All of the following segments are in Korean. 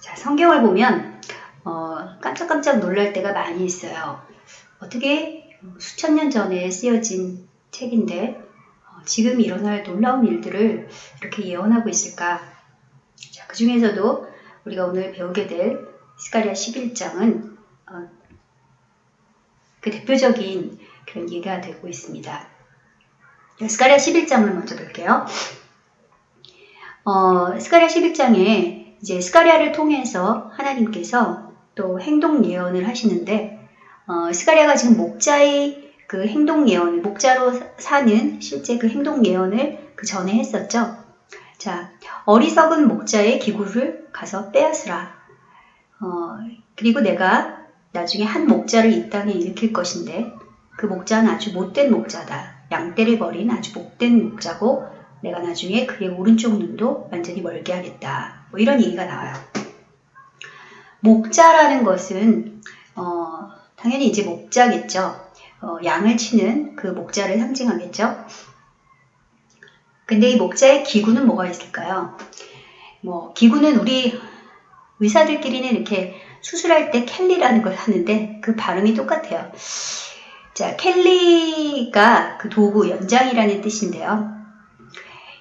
자, 성경을 보면 어, 깜짝깜짝 놀랄 때가 많이 있어요. 어떻게 수천 년 전에 쓰여진 책인데 어, 지금 일어날 놀라운 일들을 이렇게 예언하고 있을까? 자, 그 중에서도 우리가 오늘 배우게 될 스가리아 11장은 어, 그 대표적인 그런 예가 되고 있습니다. 스가리아 11장을 먼저 볼게요. 어, 스가리아 11장에 이제 스가리아를 통해서 하나님께서 또 행동 예언을 하시는데 어, 스가리아가 지금 목자의 그 행동 예언을 목자로 사는 실제 그 행동 예언을 그 전에 했었죠. 자, 어리석은 목자의 기구를 가서 빼앗으라. 어, 그리고 내가 나중에 한 목자를 이 땅에 일으킬 것인데 그 목자는 아주 못된 목자다. 양떼를 버린 아주 못된 목자고 내가 나중에 그의 오른쪽 눈도 완전히 멀게 하겠다. 뭐 이런 얘기가 나와요. 목자라는 것은 어, 당연히 이제 목자겠죠. 어, 양을 치는 그 목자를 상징하겠죠. 근데 이 목자의 기구는 뭐가 있을까요? 뭐 기구는 우리 의사들끼리는 이렇게 수술할 때 켈리라는 걸 하는데 그 발음이 똑같아요. 자, 켈리가 그 도구 연장이라는 뜻인데요.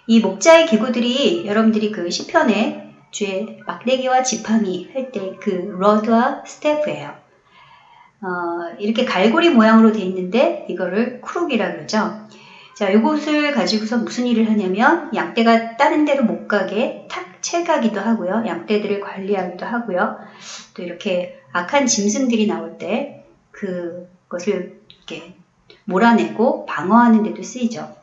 이 목자의 기구들이 여러분들이 그 시편에 주의 막대기와 지팡이 할 때 그 러드와 스태프예요. 어, 이렇게 갈고리 모양으로 돼 있는데 이거를 크룩이라 그러죠. 자, 이것을 가지고서 무슨 일을 하냐면 양떼가 다른 데로 못 가게 탁 채가기도 하고요. 양떼들을 관리하기도 하고요. 또 이렇게 악한 짐승들이 나올 때 그것을 이렇게 몰아내고 방어하는 데도 쓰이죠.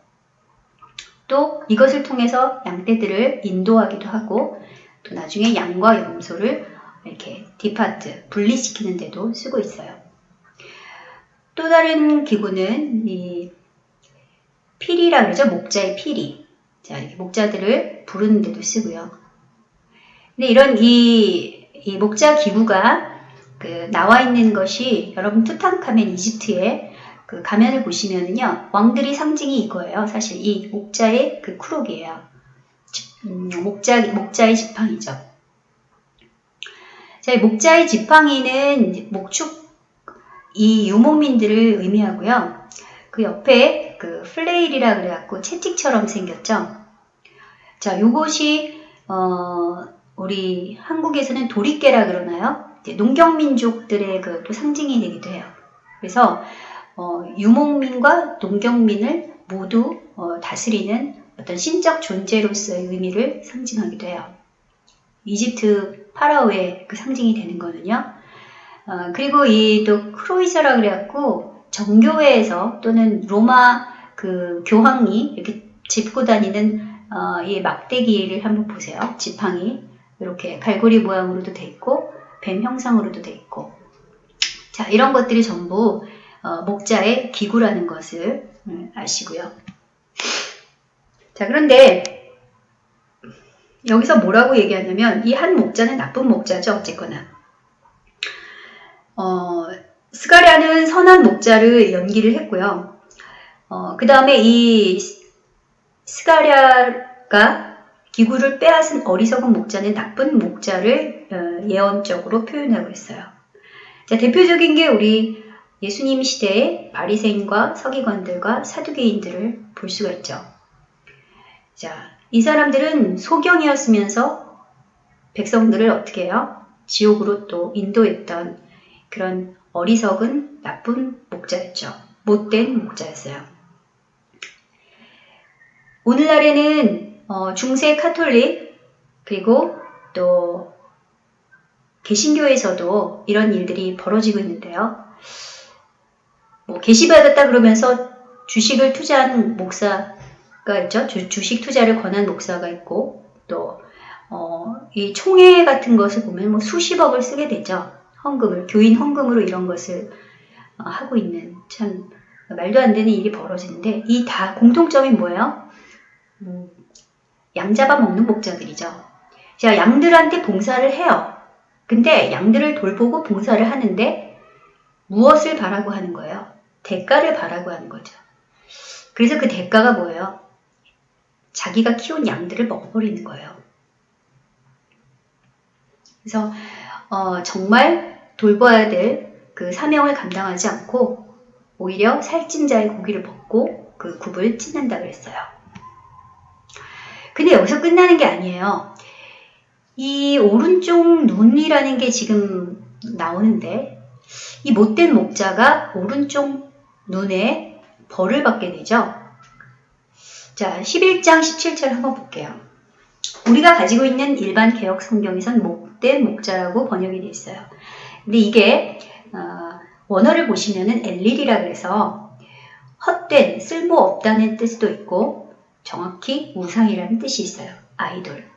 또 이것을 통해서 양떼들을 인도하기도 하고 또 나중에 양과 염소를 이렇게 디파트, 분리시키는 데도 쓰고 있어요. 또 다른 기구는 이 피리라 그러죠. 목자의 피리. 자, 이렇게 목자들을 부르는 데도 쓰고요. 근데 이런 이, 이 목자 기구가 그 나와 있는 것이 여러분 투탕카멘 이집트의 그 가면을 보시면은요 왕들이 상징이 이거예요. 사실 이 목자의 그 쿠록이에요. 음, 목자 목자의 지팡이죠. 자, 목자의 지팡이는 목축 이 유목민들을 의미하고요. 그 옆에 그 플레일이라 그래갖고 채찍처럼 생겼죠. 자, 요것이 어, 우리 한국에서는 도리깨라 그러나요? 농경민족들의 그 또 상징이 되기도 해요. 그래서 어, 유목민과 농경민을 모두 어, 다스리는 어떤 신적 존재로서의 의미를 상징하기도 해요. 이집트 파라오의 그 상징이 되는 거는요. 어, 그리고 이 또 크로이저라 그래갖고 정교회에서 또는 로마 그 교황이 이렇게 짚고 다니는 어, 이 막대기를 한번 보세요. 지팡이 이렇게 갈고리 모양으로도 돼 있고 뱀 형상으로도 돼 있고 자 이런 것들이 전부 어, 목자의 기구라는 것을 음, 아시고요. 자 그런데 여기서 뭐라고 얘기하냐면 이 한 목자는 나쁜 목자죠 어쨌거나 어, 스가랴는 선한 목자를 연기를 했고요. 어, 그 다음에 이 스가랴가 기구를 빼앗은 어리석은 목자는 나쁜 목자를 어, 예언적으로 표현하고 있어요. 자, 대표적인 게 우리 예수님 시대의 바리새인과 서기관들과 사두개인들을 볼 수가 있죠. 자, 이 사람들은 소경이었으면서 백성들을 어떻게 해요? 지옥으로 또 인도했던 그런 어리석은 나쁜 목자였죠. 못된 목자였어요. 오늘날에는 어, 중세 카톨릭 그리고 또 개신교에서도 이런 일들이 벌어지고 있는데요. 뭐 계시받았다 그러면서 주식을 투자한 목사가 있죠. 주, 식 투자를 권한 목사가 있고 또 어, 이 총회 같은 것을 보면 뭐 수십억을 쓰게 되죠. 헌금을 교인 헌금으로 이런 것을 어, 하고 있는 참 말도 안 되는 일이 벌어지는데 이 다 공통점이 뭐예요? 음, 양 잡아 먹는 목자들이죠. 자, 양들한테 봉사를 해요. 근데 양들을 돌보고 봉사를 하는데 무엇을 바라고 하는 거예요? 대가를 바라고 하는 거죠. 그래서 그 대가가 뭐예요? 자기가 키운 양들을 먹어버리는 거예요. 그래서 어, 정말 돌봐야 될 그 사명을 감당하지 않고 오히려 살찐 자의 고기를 벗고 그 굽을 찢는다 그랬어요. 근데 여기서 끝나는 게 아니에요. 이 오른쪽 눈이라는 게 지금 나오는데 이 못된 목자가 오른쪽 눈에 벌을 받게 되죠. 자, 11장 17절 한번 볼게요. 우리가 가지고 있는 일반 개혁 성경에선 목된 목자라고 번역이 되어 있어요. 근데 이게 어, 원어를 보시면은 엘릴이라 그래서 헛된, 쓸모없다는 뜻도 있고 정확히 우상이라는 뜻이 있어요. 아이돌.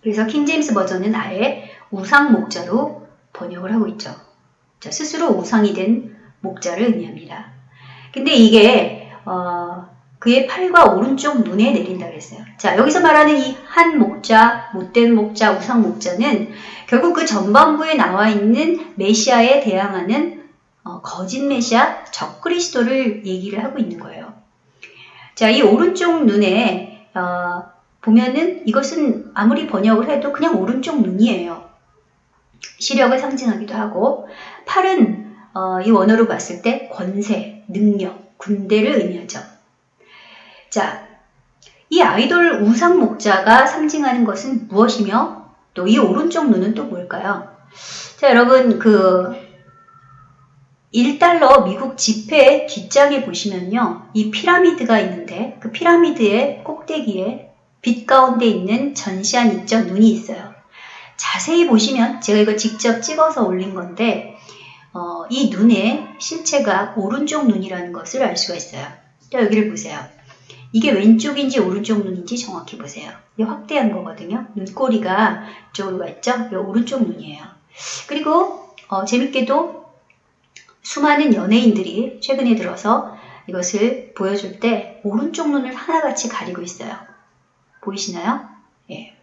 그래서 킹제임스 버전은 아예 우상 목자로 번역을 하고 있죠. 자, 스스로 우상이 된 목자를 의미합니다. 근데 이게 어, 그의 팔과 오른쪽 눈에 내린다 그랬어요. 자, 여기서 말하는 이 한 목자, 못된 목자, 우상 목자는 결국 그 전반부에 나와 있는 메시아에 대항하는 어, 거짓 메시아, 적그리스도를 얘기를 하고 있는 거예요. 자, 이 오른쪽 눈에 어, 보면은 이것은 아무리 번역을 해도 그냥 오른쪽 눈이에요. 시력을 상징하기도 하고 팔은 어, 이 원어로 봤을 때 권세, 능력, 군대를 의미하죠. 자, 이 아이돌 우상 목자가 상징하는 것은 무엇이며 또 이 오른쪽 눈은 또 뭘까요? 자, 여러분 그 1달러 미국 지폐 뒷장에 보시면요. 이 피라미드가 있는데 그 피라미드의 꼭대기에 빛 가운데 있는 전시한 있죠. 눈이 있어요. 자세히 보시면 제가 이거 직접 찍어서 올린 건데 어, 이 눈의 실체가 오른쪽 눈이라는 것을 알 수가 있어요. 자, 여기를 보세요. 이게 왼쪽인지 오른쪽 눈인지 정확히 보세요. 이게 확대한 거거든요. 눈꼬리가 이쪽으로 가 있죠? 이 오른쪽 눈이에요. 그리고 어, 재밌게도 수많은 연예인들이 최근에 들어서 이것을 보여줄 때 오른쪽 눈을 하나같이 가리고 있어요. 보이시나요? 예.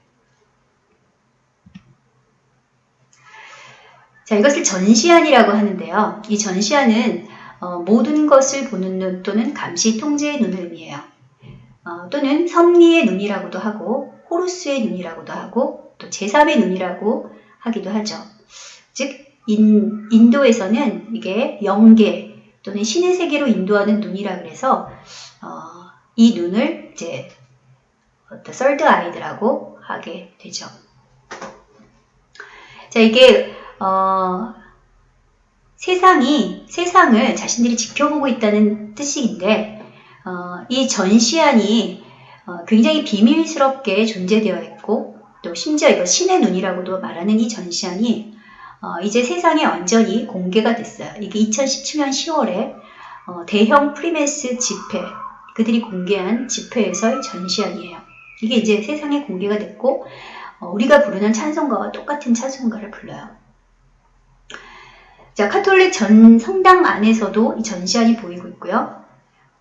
자, 이것을 전시안이라고 하는데요. 이 전시안은 어, 모든 것을 보는 눈 또는 감시 통제의 눈을 의미해요. 어, 또는 섭리의 눈이라고도 하고 호루스의 눈이라고도 하고 또 제3의 눈이라고 하기도 하죠. 즉 인, 인도에서는 이게 영계 또는 신의 세계로 인도하는 눈이라 그래서 어, 이 눈을 이제 어떤 썰드 아이드라고 하게 되죠. 자 이게 어, 세상이 세상을 자신들이 지켜보고 있다는 뜻인데 어, 이 전시안이 어, 굉장히 비밀스럽게 존재되어 있고 또 심지어 이거 신의 눈이라고도 말하는 이 전시안이 어, 이제 세상에 완전히 공개가 됐어요. 이게 2017년 10월에 어, 대형 프리메이슨 집회 그들이 공개한 집회에서의 전시안이에요. 이게 이제 세상에 공개가 됐고 어, 우리가 부르는 찬송가와 똑같은 찬송가를 불러요. 자, 카톨릭 전 성당 안에서도 이 전시안이 보이고 있고요.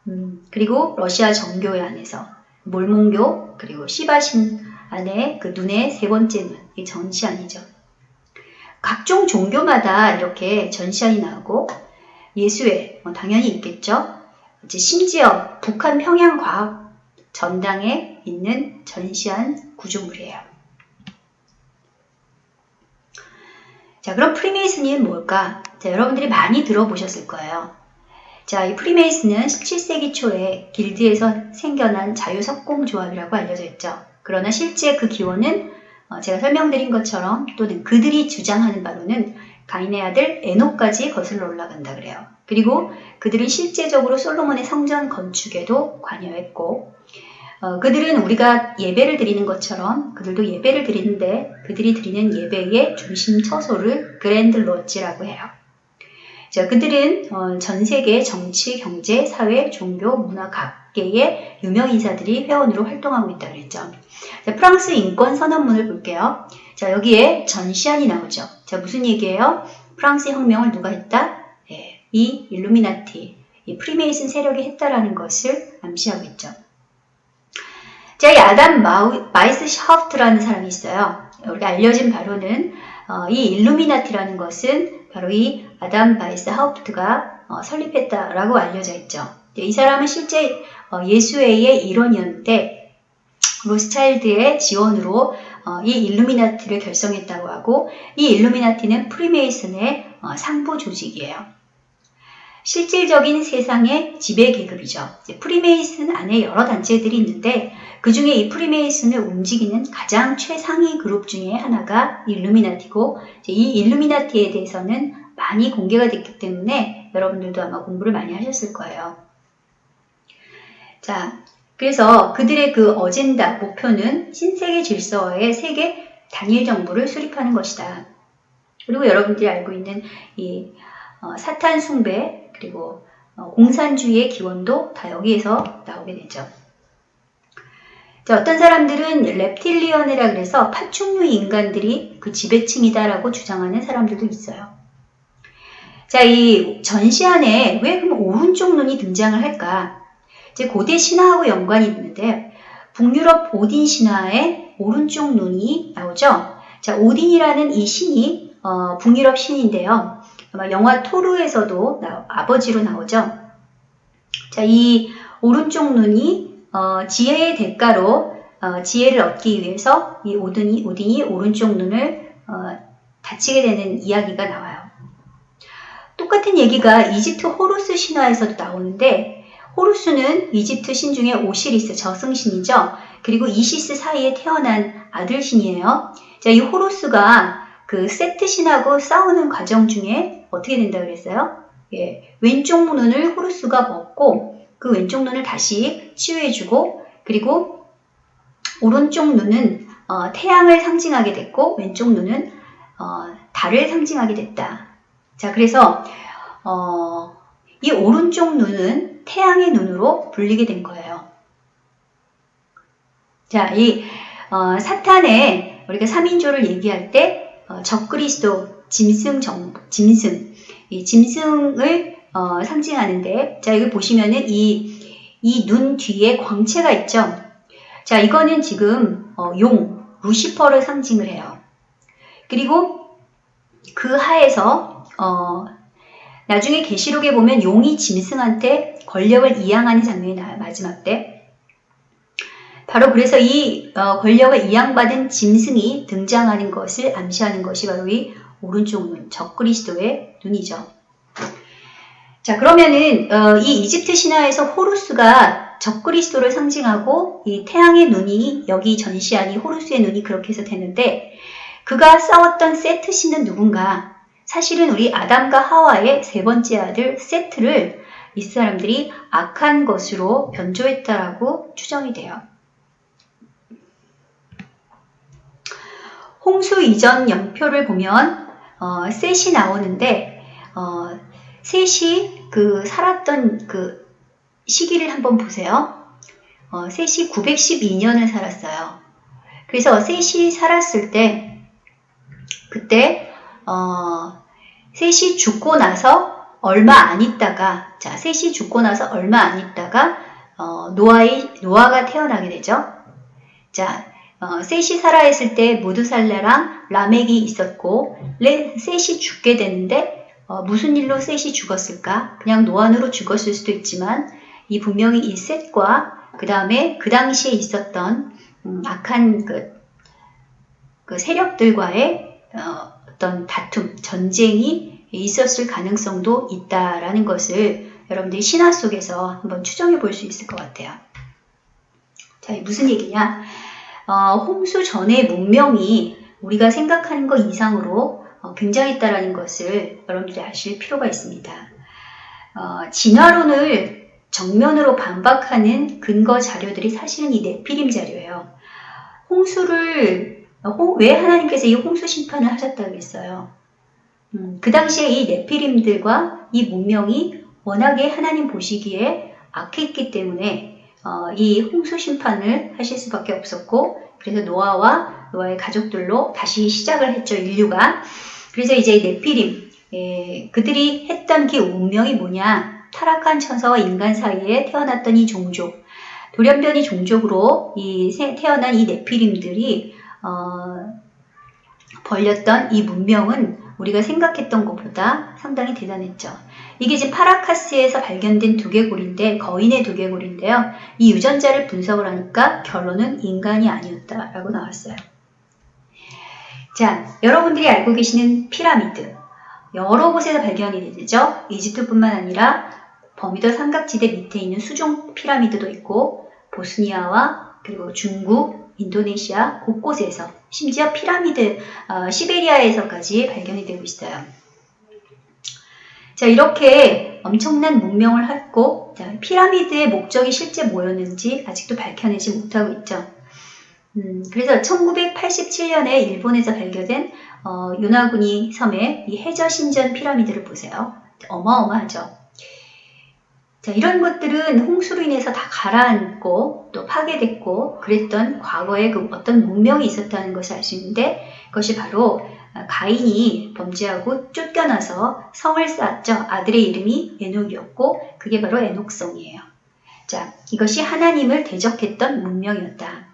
음, 그리고 러시아 정교회 안에서 몰몬교 그리고 시바신 안에 그 눈의 세 번째 눈, 이 전시안이죠. 각종 종교마다 이렇게 전시안이 나오고 예수회 뭐 당연히 있겠죠. 이제 심지어 북한 평양 과학 전당에 있는 전시안 구조물이에요. 자, 그럼 프리메이슨이 뭘까? 자, 여러분들이 많이 들어보셨을 거예요. 자, 이 프리메이슨은 17세기 초에 길드에서 생겨난 자유석공조합이라고 알려져 있죠. 그러나 실제 그 기원은 어, 제가 설명드린 것처럼 또는 그들이 주장하는 바로는 가인의 아들 에노까지 거슬러 올라간다 그래요. 그리고 그들은 실제적으로 솔로몬의 성전 건축에도 관여했고 어, 그들은 우리가 예배를 드리는 것처럼 그들도 예배를 드리는데 그들이 드리는 예배의 중심 처소를 그랜드 로지라고 해요. 자, 그들은 어, 전 세계 정치, 경제, 사회, 종교, 문화 각계의 유명 인사들이 회원으로 활동하고 있다 그랬죠. 자, 프랑스 인권 선언문을 볼게요. 자, 여기에 전시안이 나오죠. 자, 무슨 얘기예요? 프랑스 혁명을 누가 했다? 네, 이 일루미나티, 이 프리메이슨 세력이 했다라는 것을 암시하고 있죠. 자, 이 아담 마우, 바이스 하우프트라는 사람이 있어요. 우리가 알려진 바로는 어, 이 일루미나티라는 것은 바로 이 아담 바이스 하우프트가 어, 설립했다라고 알려져 있죠. 이 사람은 실제 어, 예수회의 일원이었는데 로스차일드의 지원으로 어, 이 일루미나티를 결성했다고 하고 이 일루미나티는 프리메이슨의 어, 상부 조직이에요. 실질적인 세상의 지배 계급이죠. 프리메이슨 안에 여러 단체들이 있는데 그 중에 이 프리메이슨을 움직이는 가장 최상위 그룹 중에 하나가 일루미나티고 이 일루미나티에 대해서는 많이 공개가 됐기 때문에 여러분들도 아마 공부를 많이 하셨을 거예요. 자, 그래서 그들의 그 어젠다, 목표는 신세계 질서의 세계 단일 정부를 수립하는 것이다. 그리고 여러분들이 알고 있는 이 어, 사탄 숭배 그리고 어, 공산주의의 기원도 다 여기에서 나오게 되죠. 자, 어떤 사람들은 reptilian이라 그래서 파충류 인간들이 그 지배층이다라고 주장하는 사람들도 있어요. 자, 이 전시안에 왜 그럼 오른쪽 눈이 등장을 할까? 이제 고대 신화하고 연관이 있는데 북유럽 오딘 신화에 오른쪽 눈이 나오죠. 자, 오딘이라는 이 신이 어, 북유럽 신인데요. 아마 영화 토르에서도 나, 아버지로 나오죠. 자, 이 오른쪽 눈이 어, 지혜의 대가로 어, 지혜를 얻기 위해서 이 오딘이, 오딘이 오른쪽 눈을 어, 다치게 되는 이야기가 나와요. 똑같은 얘기가 이집트 호루스 신화에서도 나오는데 호루스는 이집트 신 중에 오시리스 저승신이죠. 그리고 이시스 사이에 태어난 아들신이에요. 자, 이 호루스가 그 세트 신하고 싸우는 과정 중에 어떻게 된다 그랬어요? 예, 왼쪽 눈을 호루스가 먹고 그 왼쪽 눈을 다시 치유해주고 그리고 오른쪽 눈은 어, 태양을 상징하게 됐고 왼쪽 눈은 어, 달을 상징하게 됐다. 자, 그래서 어, 이 오른쪽 눈은 태양의 눈으로 불리게 된 거예요. 자, 이 어, 사탄의 우리가 3인조를 얘기할 때 어, 적그리스도, 짐승, 정, 짐승, 이 짐승을 어, 상징하는데 자, 여기 보시면은 이 이 눈 뒤에 광채가 있죠. 자, 이거는 지금 어, 용, 루시퍼를 상징을 해요. 그리고 그 하에서 어, 나중에 계시록에 보면 용이 짐승한테 권력을 이양하는 장면이 나와요. 마지막 때. 바로 그래서 이 어, 권력을 이양받은 짐승이 등장하는 것을 암시하는 것이 바로 이 오른쪽 눈, 적그리스도의 눈이죠. 자 그러면은 어, 이 이집트 신화에서 호루스가 적그리스도를 상징하고 이 태양의 눈이 여기 전시하니 호루스의 눈이 그렇게 해서 되는데 그가 싸웠던 세트 신은 누군가? 사실은 우리 아담과 하와의 세 번째 아들 세트를 이 사람들이 악한 것으로 변조했다라고 추정이 돼요. 홍수 이전 영표를 보면 어, 셋이 나오는데 어, 셋이 그 살았던 그 시기를 한번 보세요. 어, 셋이 912년을 살았어요. 그래서 셋이 살았을 때 그때 어, 셋이 죽고 나서 얼마 안 있다가 자 셋이 죽고 나서 얼마 안 있다가 어, 노아의 노아가 태어나게 되죠. 자 어, 셋이 살아있을 때 무드살레랑 라멕이 있었고 레, 셋이 죽게 되는데 어, 무슨 일로 셋이 죽었을까? 그냥 노안으로 죽었을 수도 있지만 이 분명히 이 셋과 그 다음에 그 당시에 있었던 음, 악한 그, 그 세력들과의 어, 어떤 다툼, 전쟁이 있었을 가능성도 있다라는 것을 여러분들이 신화 속에서 한번 추정해 볼 수 있을 것 같아요. 자, 무슨 얘기냐? 어, 홍수 전의 문명이 우리가 생각하는 것 이상으로 어, 굉장했다라는 것을 여러분들이 아실 필요가 있습니다. 어, 진화론을 정면으로 반박하는 근거 자료들이 사실은 이 네피림 자료예요. 홍수를 어, 왜 하나님께서 이 홍수 심판을 하셨다고 했어요? 음, 그 당시에 이 네피림들과 이 문명이 워낙에 하나님 보시기에 악했기 때문에 어, 이 홍수 심판을 하실 수밖에 없었고 그래서 노아와 노아의 가족들로 다시 시작을 했죠 인류가. 그래서 이제 네피림 예, 그들이 했던 그 운명이 뭐냐? 타락한 천사와 인간 사이에 태어났던 이 종족. 돌연변이 종족으로 이 태어난 이 네피림들이 어, 벌렸던 이 문명은 우리가 생각했던 것보다 상당히 대단했죠. 이게 이제 파라카스에서 발견된 두개골인데 거인의 두개골인데요. 이 유전자를 분석을 하니까 결론은 인간이 아니었다라고 나왔어요. 자, 여러분들이 알고 계시는 피라미드. 여러 곳에서 발견이 되죠. 이집트뿐만 아니라 버미더 삼각지대 밑에 있는 수종 피라미드도 있고 보스니아와 그리고 중국, 인도네시아 곳곳에서 심지어 피라미드 어, 시베리아에서까지 발견이 되고 있어요. 자 이렇게 엄청난 문명을 했고 자, 피라미드의 목적이 실제 뭐였는지 아직도 밝혀내지 못하고 있죠. 음, 그래서 1987년에 일본에서 발견된 어, 요나구니 섬의 이 해저 신전 피라미드를 보세요. 어마어마하죠. 자, 이런 것들은 홍수로 인해서 다 가라앉고 또 파괴됐고 그랬던 과거에 그 어떤 문명이 있었다는 것을 알 수 있는데 그것이 바로 가인이 범죄하고 쫓겨나서 성을 쌓았죠. 아들의 이름이 에녹이었고 그게 바로 에녹성이에요. 자, 이것이 하나님을 대적했던 문명이었다.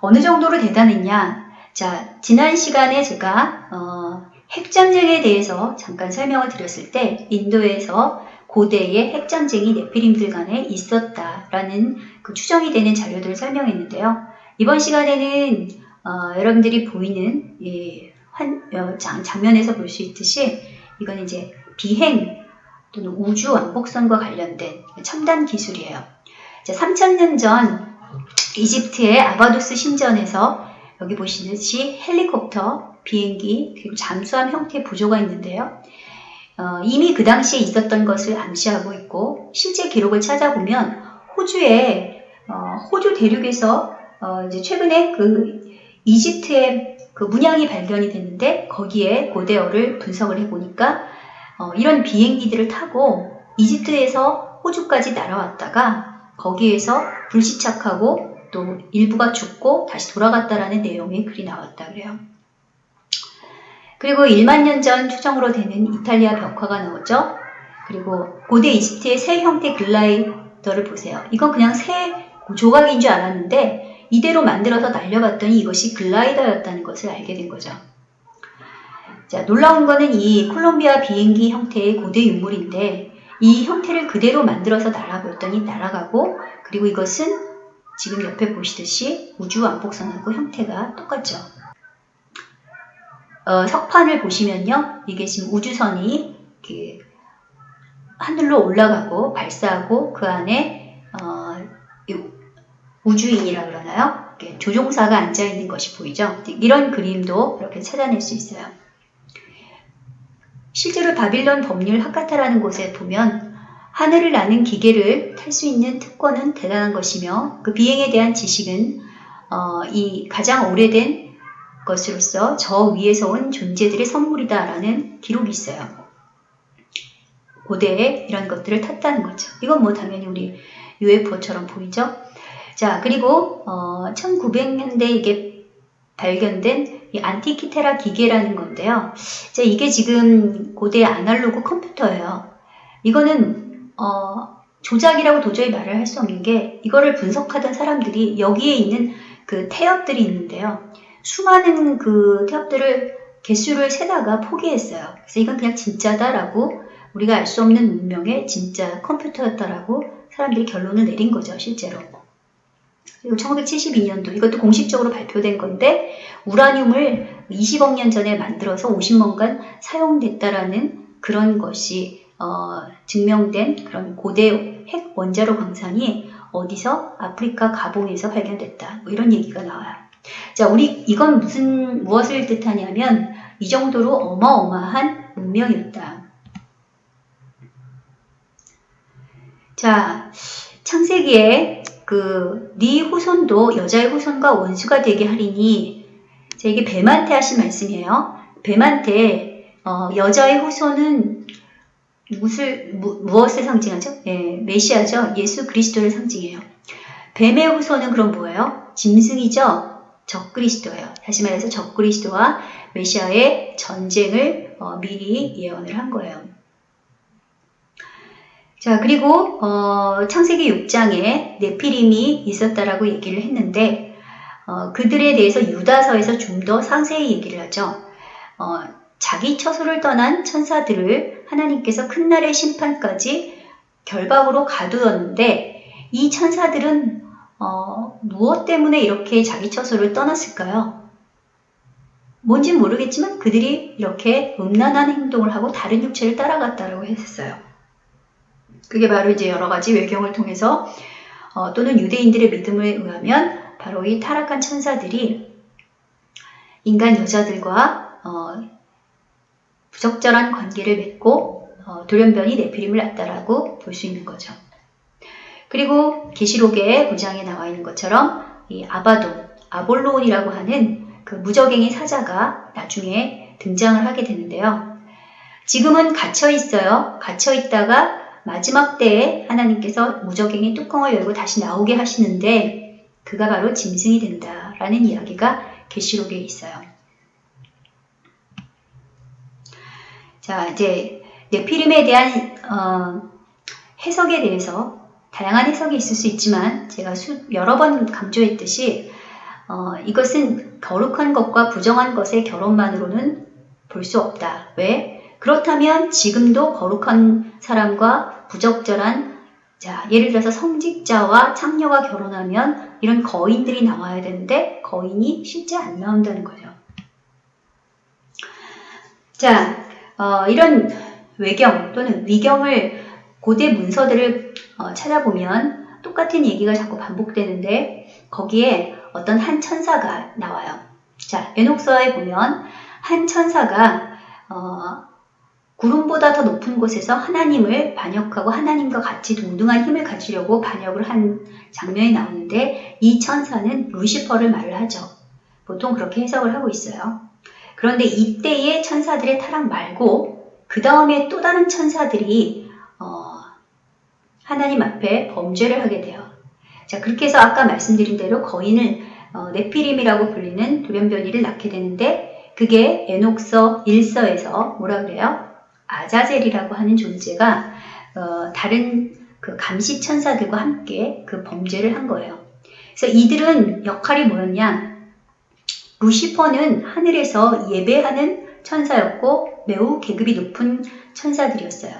어느 정도로 대단했냐? 자, 지난 시간에 제가 어, 핵전쟁에 대해서 잠깐 설명을 드렸을 때 인도에서 고대의 핵전쟁이 네피림들 간에 있었다라는 그 추정이 되는 자료들을 설명했는데요. 이번 시간에는 어, 여러분들이 보이는 이 환, 어, 장, 장면에서 볼 수 있듯이 이건 이제 비행 또는 우주 왕복선과 관련된 첨단 기술이에요. 3000년 전 이집트의 아바도스 신전에서 여기 보시듯이 헬리콥터, 비행기, 그리고 잠수함 형태의 부조가 있는데요. 어, 이미 그 당시에 있었던 것을 암시하고 있고 실제 기록을 찾아보면 호주에 어, 호주 대륙에서 어, 이제 최근에 그 이집트의 그 문양이 발견이 됐는데 거기에 고대어를 분석을 해보니까 어, 이런 비행기들을 타고 이집트에서 호주까지 날아왔다가 거기에서 불시착하고 또 일부가 죽고 다시 돌아갔다라는 내용의 글이 나왔다 그래요. 그리고 1만 년 전 추정으로 되는 이탈리아 벽화가 나오죠. 그리고 고대 이집트의 새 형태 글라이더를 보세요. 이건 그냥 새 조각인 줄 알았는데 이대로 만들어서 날려봤더니 이것이 글라이더였다는 것을 알게 된 거죠. 자, 놀라운 거는 이 콜롬비아 비행기 형태의 고대 유물인데 이 형태를 그대로 만들어서 날아봤더니 날아가고 그리고 이것은 지금 옆에 보시듯이 우주 왕복선하고 형태가 똑같죠. 어, 석판을 보시면요. 이게 지금 우주선이 그 하늘로 올라가고 발사하고 그 안에 어, 우주인이라 그러나요? 조종사가 앉아 있는 것이 보이죠? 이런 그림도 이렇게 찾아낼 수 있어요. 실제로 바빌론 법률 하카타라는 곳에 보면 하늘을 나는 기계를 탈 수 있는 특권은 대단한 것이며 그 비행에 대한 지식은 어, 이 가장 오래된 것으로서 저 위에서 온 존재들의 선물이다라는 기록이 있어요. 고대에 이런 것들을 탔다는 거죠. 이건 뭐 당연히 우리 UFO처럼 보이죠. 자 그리고 어, 1900년대 이게 발견된 이 안티키테라 기계라는 건데요. 자, 이게 지금 고대 아날로그 컴퓨터예요. 이거는 어, 조작이라고 도저히 말을 할 수 없는 게 이거를 분석하던 사람들이 여기에 있는 그 태엽들이 있는데요. 수많은 그 태엽들을 개수를 세다가 포기했어요. 그래서 이건 그냥 진짜다라고 우리가 알 수 없는 문명의 진짜 컴퓨터였다라고 사람들이 결론을 내린 거죠, 실제로. 그리고 1972년도 이것도 공식적으로 발표된 건데 우라늄을 20억 년 전에 만들어서 50년간 사용됐다라는 그런 것이 어, 증명된 그런 고대 핵 원자로 광산이 어디서 아프리카 가봉에서 발견됐다. 뭐 이런 얘기가 나와요. 자, 우리 이건 무슨 무엇을 뜻하냐면 이 정도로 어마어마한 문명이었다. 자, 창세기에 그 네 후손도 여자의 후손과 원수가 되게 하리니 자, 이게 뱀한테 하신 말씀이에요. 뱀한테 어, 여자의 후손은 무엇을 무, 무엇을 상징하죠? 예, 메시아죠. 예수 그리스도를 상징해요. 뱀의 후손은 그럼 뭐예요? 짐승이죠. 적그리스도예요. 다시 말해서 적그리스도와 메시아의 전쟁을 어, 미리 예언을 한 거예요. 자 그리고 어, 창세기 6장에 네피림이 있었다라고 얘기를 했는데 어, 그들에 대해서 유다서에서 좀 더 상세히 얘기를 하죠. 어, 자기 처소를 떠난 천사들을 하나님께서 큰 날의 심판까지 결박으로 가두었는데 이 천사들은 어, 무엇 때문에 이렇게 자기 처소를 떠났을까요? 뭔진 모르겠지만 그들이 이렇게 음란한 행동을 하고 다른 육체를 따라갔다라고 했어요. 그게 바로 이제 여러 가지 외경을 통해서 어, 또는 유대인들의 믿음에 의하면 바로 이 타락한 천사들이 인간 여자들과 어, 부적절한 관계를 맺고 어, 돌연변이 네피림을 낳았다라고 볼 수 있는 거죠. 그리고 계시록의 9장에 나와 있는 것처럼 이 아바돈, 아볼론이라고 하는 그 무적행의 사자가 나중에 등장을 하게 되는데요. 지금은 갇혀 있어요. 갇혀 있다가 마지막 때에 하나님께서 무적행의 뚜껑을 열고 다시 나오게 하시는데 그가 바로 짐승이 된다라는 이야기가 계시록에 있어요. 자, 이제 네피림에 대한 어, 해석에 대해서 다양한 해석이 있을 수 있지만 제가 수, 여러 번 강조했듯이 어, 이것은 거룩한 것과 부정한 것의 결혼만으로는 볼 수 없다. 왜? 그렇다면 지금도 거룩한 사람과 부적절한 자, 예를 들어서 성직자와 창녀가 결혼하면 이런 거인들이 나와야 되는데 거인이 실제 안 나온다는 거죠. 자, 어, 이런 외경 또는 위경을 고대 문서들을 어, 찾아보면 똑같은 얘기가 자꾸 반복되는데 거기에 어떤 한 천사가 나와요. 자, 에녹서에 보면 한 천사가 어, 구름보다 더 높은 곳에서 하나님을 반역하고 하나님과 같이 동등한 힘을 가지려고 반역을 한 장면이 나오는데 이 천사는 루시퍼를 말을 하죠. 보통 그렇게 해석을 하고 있어요. 그런데 이때의 천사들의 타락 말고 그 다음에 또 다른 천사들이 어, 하나님 앞에 범죄를 하게 돼요. 자 그렇게 해서 아까 말씀드린 대로 거인을 어, 네피림이라고 불리는 돌연변이를 낳게 되는데 그게 에녹서 1서에서 뭐라 그래요? 아자젤이라고 하는 존재가 어, 다른 그 감시 천사들과 함께 그 범죄를 한 거예요. 그래서 이들은 역할이 뭐였냐? 루시퍼는 하늘에서 예배하는 천사였고 매우 계급이 높은 천사들이었어요.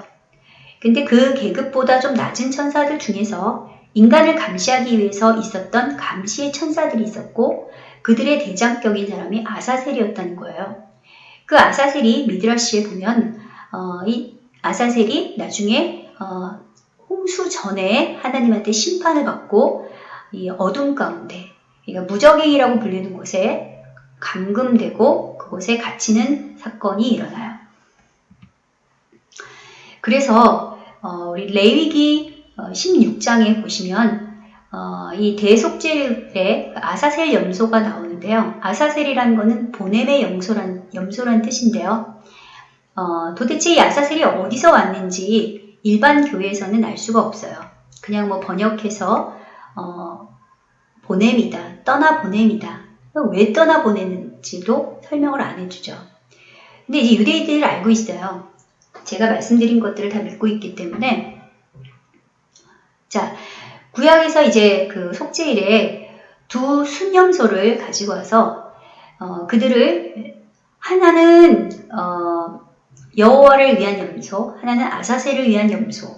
근데 그 계급보다 좀 낮은 천사들 중에서 인간을 감시하기 위해서 있었던 감시의 천사들이 있었고 그들의 대장격인 사람이 아사셀이었다는 거예요. 그 아사셀이 미드라시에 보면 어, 이 아사셀이 나중에 어, 홍수 전에 하나님한테 심판을 받고 이 어둠 가운데 그러니까 무적행이라고 불리는 곳에 감금되고 그곳에 갇히는 사건이 일어나요. 그래서 어, 우리 레위기 16장에 보시면 어, 이 대속죄의 아사셀 염소가 나오는데요. 아사셀이라는 것은 보냄의 염소란, 염소란 뜻인데요. 어, 도대체 이 아사셀이 어디서 왔는지 일반 교회에서는 알 수가 없어요. 그냥 뭐 번역해서 어, 보냄이다, 떠나 보냄이다. 왜 떠나 보내는지도 설명을 안 해주죠. 근데 이제 유대인들이 알고 있어요. 제가 말씀드린 것들을 다 믿고 있기 때문에 자 구약에서 이제 그 속죄일에 두 순염소를 가지고 와서 어, 그들을 하나는 어, 여호와를 위한 염소, 하나는 아사셀을 위한 염소.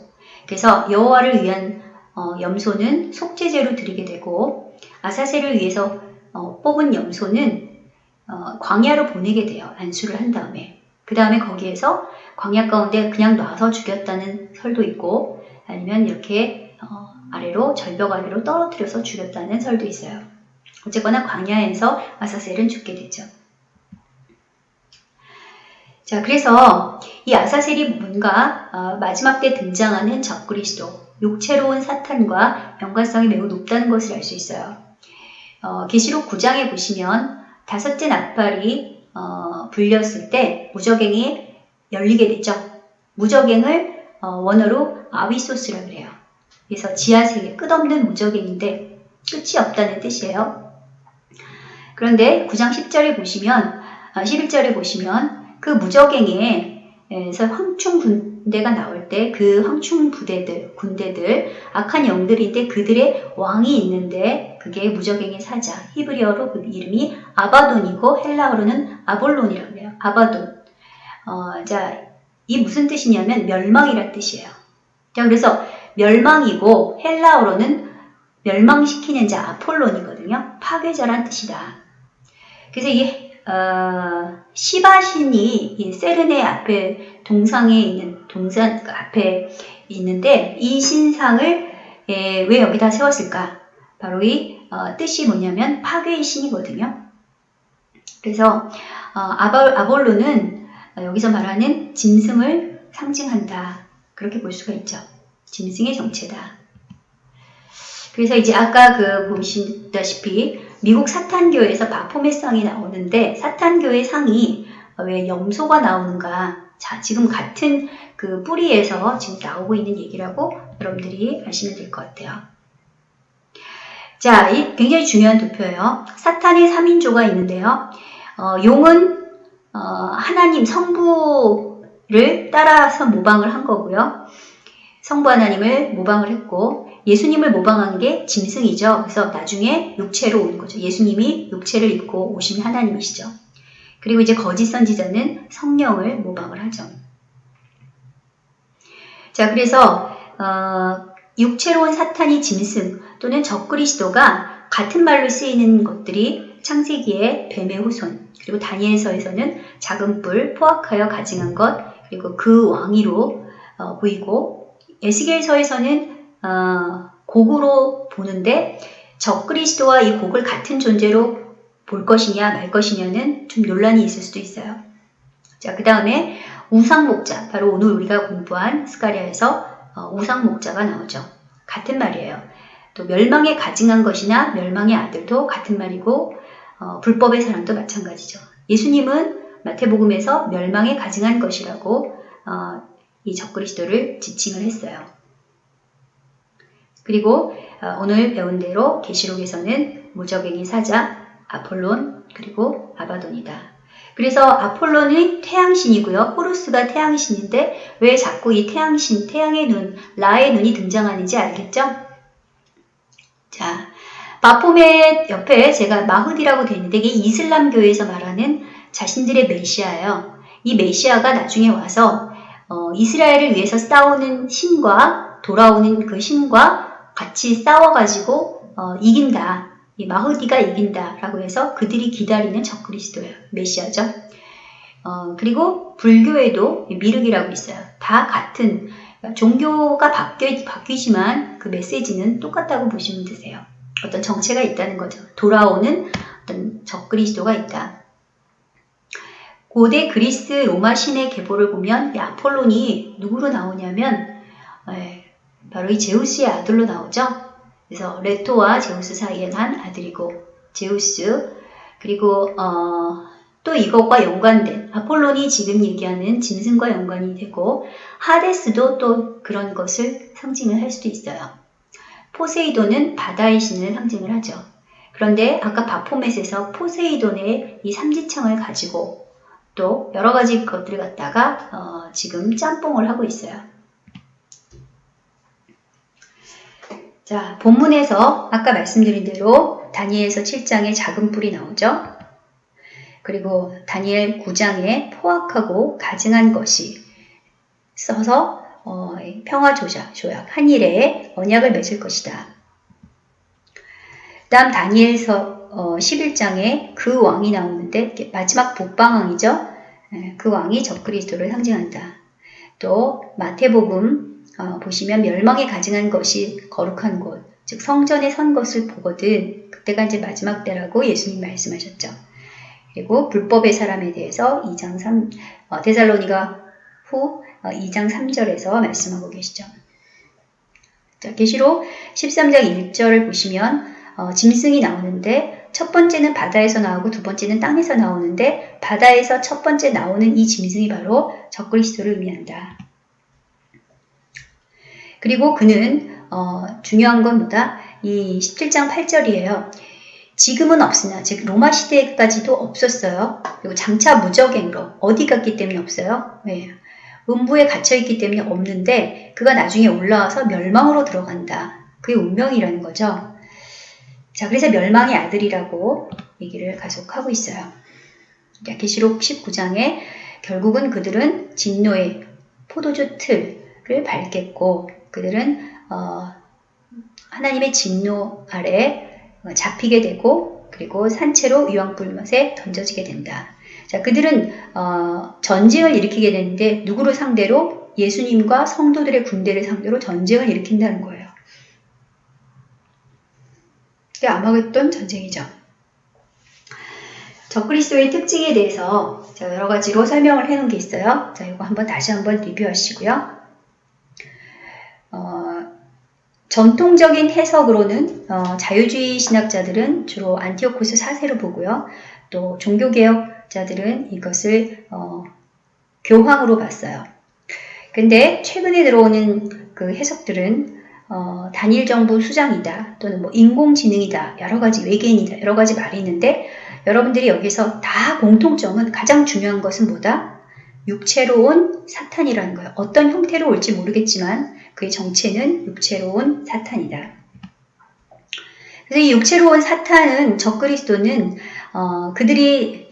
그래서 여호와를 위한 어, 염소는 속죄제로 드리게 되고 아사셀을 위해서 어, 뽑은 염소는 어, 광야로 보내게 돼요. 안수를 한 다음에. 그 다음에 거기에서 광야 가운데 그냥 놔서 죽였다는 설도 있고 아니면 이렇게 어, 아래로 절벽 아래로 떨어뜨려서 죽였다는 설도 있어요. 어쨌거나 광야에서 아사셀은 죽게 되죠. 자, 그래서 이 아사셀이 뭔가 어, 마지막 때 등장하는 적그리스도, 육체로운 사탄과 연관성이 매우 높다는 것을 알 수 있어요. 어, 계시록 9장에 보시면 다섯째 나팔이 어, 불렸을 때 무적행이 열리게 되죠. 무적행을 어, 원어로 아위소스라 그래요. 그래서 지하세계 끝없는 무적행인데 끝이 없다는 뜻이에요. 그런데 9장 10절에 보시면 11절에 아, 보시면 그 무적행에서 황충 군대가 나올 때 그 황충 부대들, 군대들, 악한 영들인데 그들의 왕이 있는데 그게 무적행의 사자, 히브리어로 그 이름이 아바돈이고 헬라어로는 아볼론이라고 해요. 아바돈. 어, 자, 이 무슨 뜻이냐면 멸망이란 뜻이에요. 자, 그래서 멸망이고 헬라어로는 멸망시키는 자 아폴론이거든요. 파괴자란 뜻이다. 그래서 이 어, 시바신이 이 세르네 앞에 동상에 있는 동산 그 앞에 있는데 이 신상을 예, 왜 여기다 세웠을까? 바로 이 어, 뜻이 뭐냐면 파괴의 신이거든요. 그래서 어, 아볼, 아볼로는 여기서 말하는 짐승을 상징한다. 그렇게 볼 수가 있죠. 짐승의 정체다. 그래서 이제 아까 그 보시다시피 미국 사탄교에서 바포메 상이 나오는데 사탄교의 상이 왜 염소가 나오는가? 자, 지금 같은 그 뿌리에서 지금 나오고 있는 얘기라고 여러분들이 아시면 될 것 같아요. 자, 이 굉장히 중요한 도표예요. 사탄의 3인조가 있는데요. 어, 용은 어, 하나님 성부를 따라서 모방을 한 거고요. 성부 하나님을 모방을 했고 예수님을 모방한 게 짐승이죠. 그래서 나중에 육체로 온 거죠. 예수님이 육체를 입고 오신 하나님이시죠. 그리고 이제 거짓 선지자는 성령을 모방을 하죠. 자, 그래서 어, 육체로 온 사탄이 짐승 또는 적그리스도가 같은 말로 쓰이는 것들이 창세기의 뱀의 후손 그리고 다니엘서에서는 작은 뿔 포악하여 가증한 것 그리고 그 왕위로 어, 보이고 에스겔서에서는 어, 곡으로 보는데 적그리스도와 이 곡을 같은 존재로 볼 것이냐 말 것이냐는 좀 논란이 있을 수도 있어요. 자, 그 다음에 우상목자, 바로 오늘 우리가 공부한 스가리아에서 어, 우상목자가 나오죠. 같은 말이에요. 또 멸망에 가증한 것이나 멸망의 아들도 같은 말이고 어, 불법의 사람도 마찬가지죠. 예수님은 마태복음에서 멸망에 가증한 것이라고 어, 이 적그리스도를 지칭을 했어요. 그리고 어, 오늘 배운 대로 계시록에서는 무적행이 사자, 아폴론, 그리고 아바돈이다. 그래서 아폴론이 태양신이고요. 호루스가 태양신인데 왜 자꾸 이 태양신, 태양의 눈, 라의 눈이 등장하는지 알겠죠? 자, 바포멧 옆에 제가 마흐디라고 되어 있는데 이게 이슬람교에서 말하는 자신들의 메시아예요. 이 메시아가 나중에 와서 어, 이스라엘을 위해서 싸우는 신과 돌아오는 그 신과 같이 싸워가지고 어, 이긴다. 이 마흐디가 이긴다라고 해서 그들이 기다리는 적그리스도예요. 메시아죠. 어, 그리고 불교에도 미륵이라고 있어요. 다 같은 종교가 바뀌, 바뀌지만 그 메시지는 똑같다고 보시면 되세요. 어떤 정체가 있다는 거죠. 돌아오는 어떤 적그리스도가 있다. 고대 그리스 로마 신의 계보를 보면 이 아폴론이 누구로 나오냐면 에, 바로 이 제우스의 아들로 나오죠. 그래서 레토와 제우스 사이에 난 아들이고 제우스 그리고 어, 또 이것과 연관된 아폴론이 지금 얘기하는 짐승과 연관이 되고 하데스도 또 그런 것을 상징을 할 수도 있어요. 포세이돈은 바다의 신을 상징을 하죠. 그런데 아까 바포멧에서 포세이돈의 이 삼지창을 가지고 또 여러 가지 것들을 갖다가 어, 지금 짬뽕을 하고 있어요. 자, 본문에서 아까 말씀드린 대로 다니엘서 7장에 작은 뿔이 나오죠. 그리고 다니엘 9장에 포악하고 가증한 것이 써서 어, 평화 조약, 조약, 한일에 언약을 맺을 것이다. 다음 다니엘서 어, 11장에 그 왕이 나오는데 마지막 복방왕이죠. 예, 그 왕이 적그리스도를 상징한다. 또 마태복음 어, 보시면 멸망에 가증한 것이 거룩한 곳, 즉 성전에 선 것을 보거든 그때가 이제 마지막 때라고 예수님 말씀하셨죠. 그리고 불법의 사람에 대해서 2장 3, 어, 데살로니가 후 어, 2장 3절에서 말씀하고 계시죠. 자, 계시록 13장 1절을 보시면 어, 짐승이 나오는데 첫 번째는 바다에서 나오고 두 번째는 땅에서 나오는데 바다에서 첫 번째 나오는 이 짐승이 바로 적그리스도를 의미한다. 그리고 그는 어, 중요한 건 뭐다? 이 17장 8절이에요. 지금은 없으나 즉 로마 시대까지도 없었어요. 그리고 장차 무적행으로 어디 갔기 때문에 없어요? 네. 음부에 갇혀 있기 때문에 없는데 그가 나중에 올라와서 멸망으로 들어간다. 그게 운명이라는 거죠. 자, 그래서 멸망의 아들이라고 얘기를 계속하고 있어요. 계시록 19장에 결국은 그들은 진노의 포도주 틀을 밟겠고 그들은 어, 하나님의 진노 아래 어, 잡히게 되고 그리고 산채로 유황불못에 던져지게 된다. 자, 그들은 어, 전쟁을 일으키게 되는데 누구를 상대로 예수님과 성도들의 군대를 상대로 전쟁을 일으킨다는 거예요. 이게 아마겟돈 전쟁이죠. 적그리스도의 특징에 대해서 여러 가지로 설명을 해놓은 게 있어요. 자, 이거 한번 다시 한번 리뷰하시고요. 어, 전통적인 해석으로는 어, 자유주의 신학자들은 주로 안티오코스 사세로 보고요. 또 종교개혁자들은 이것을 어, 교황으로 봤어요. 근데 최근에 들어오는 그 해석들은 어, 단일 정부 수장이다 또는 뭐 인공지능이다 여러 가지 외계인이다 여러 가지 말이 있는데 여러분들이 여기서 다 공통점은 가장 중요한 것은 뭐다? 육체로 온 사탄이라는 거예요. 어떤 형태로 올지 모르겠지만 그의 정체는 육체로 온 사탄이다. 그래서 이 육체로 온 사탄은 적그리스도는 어, 그들이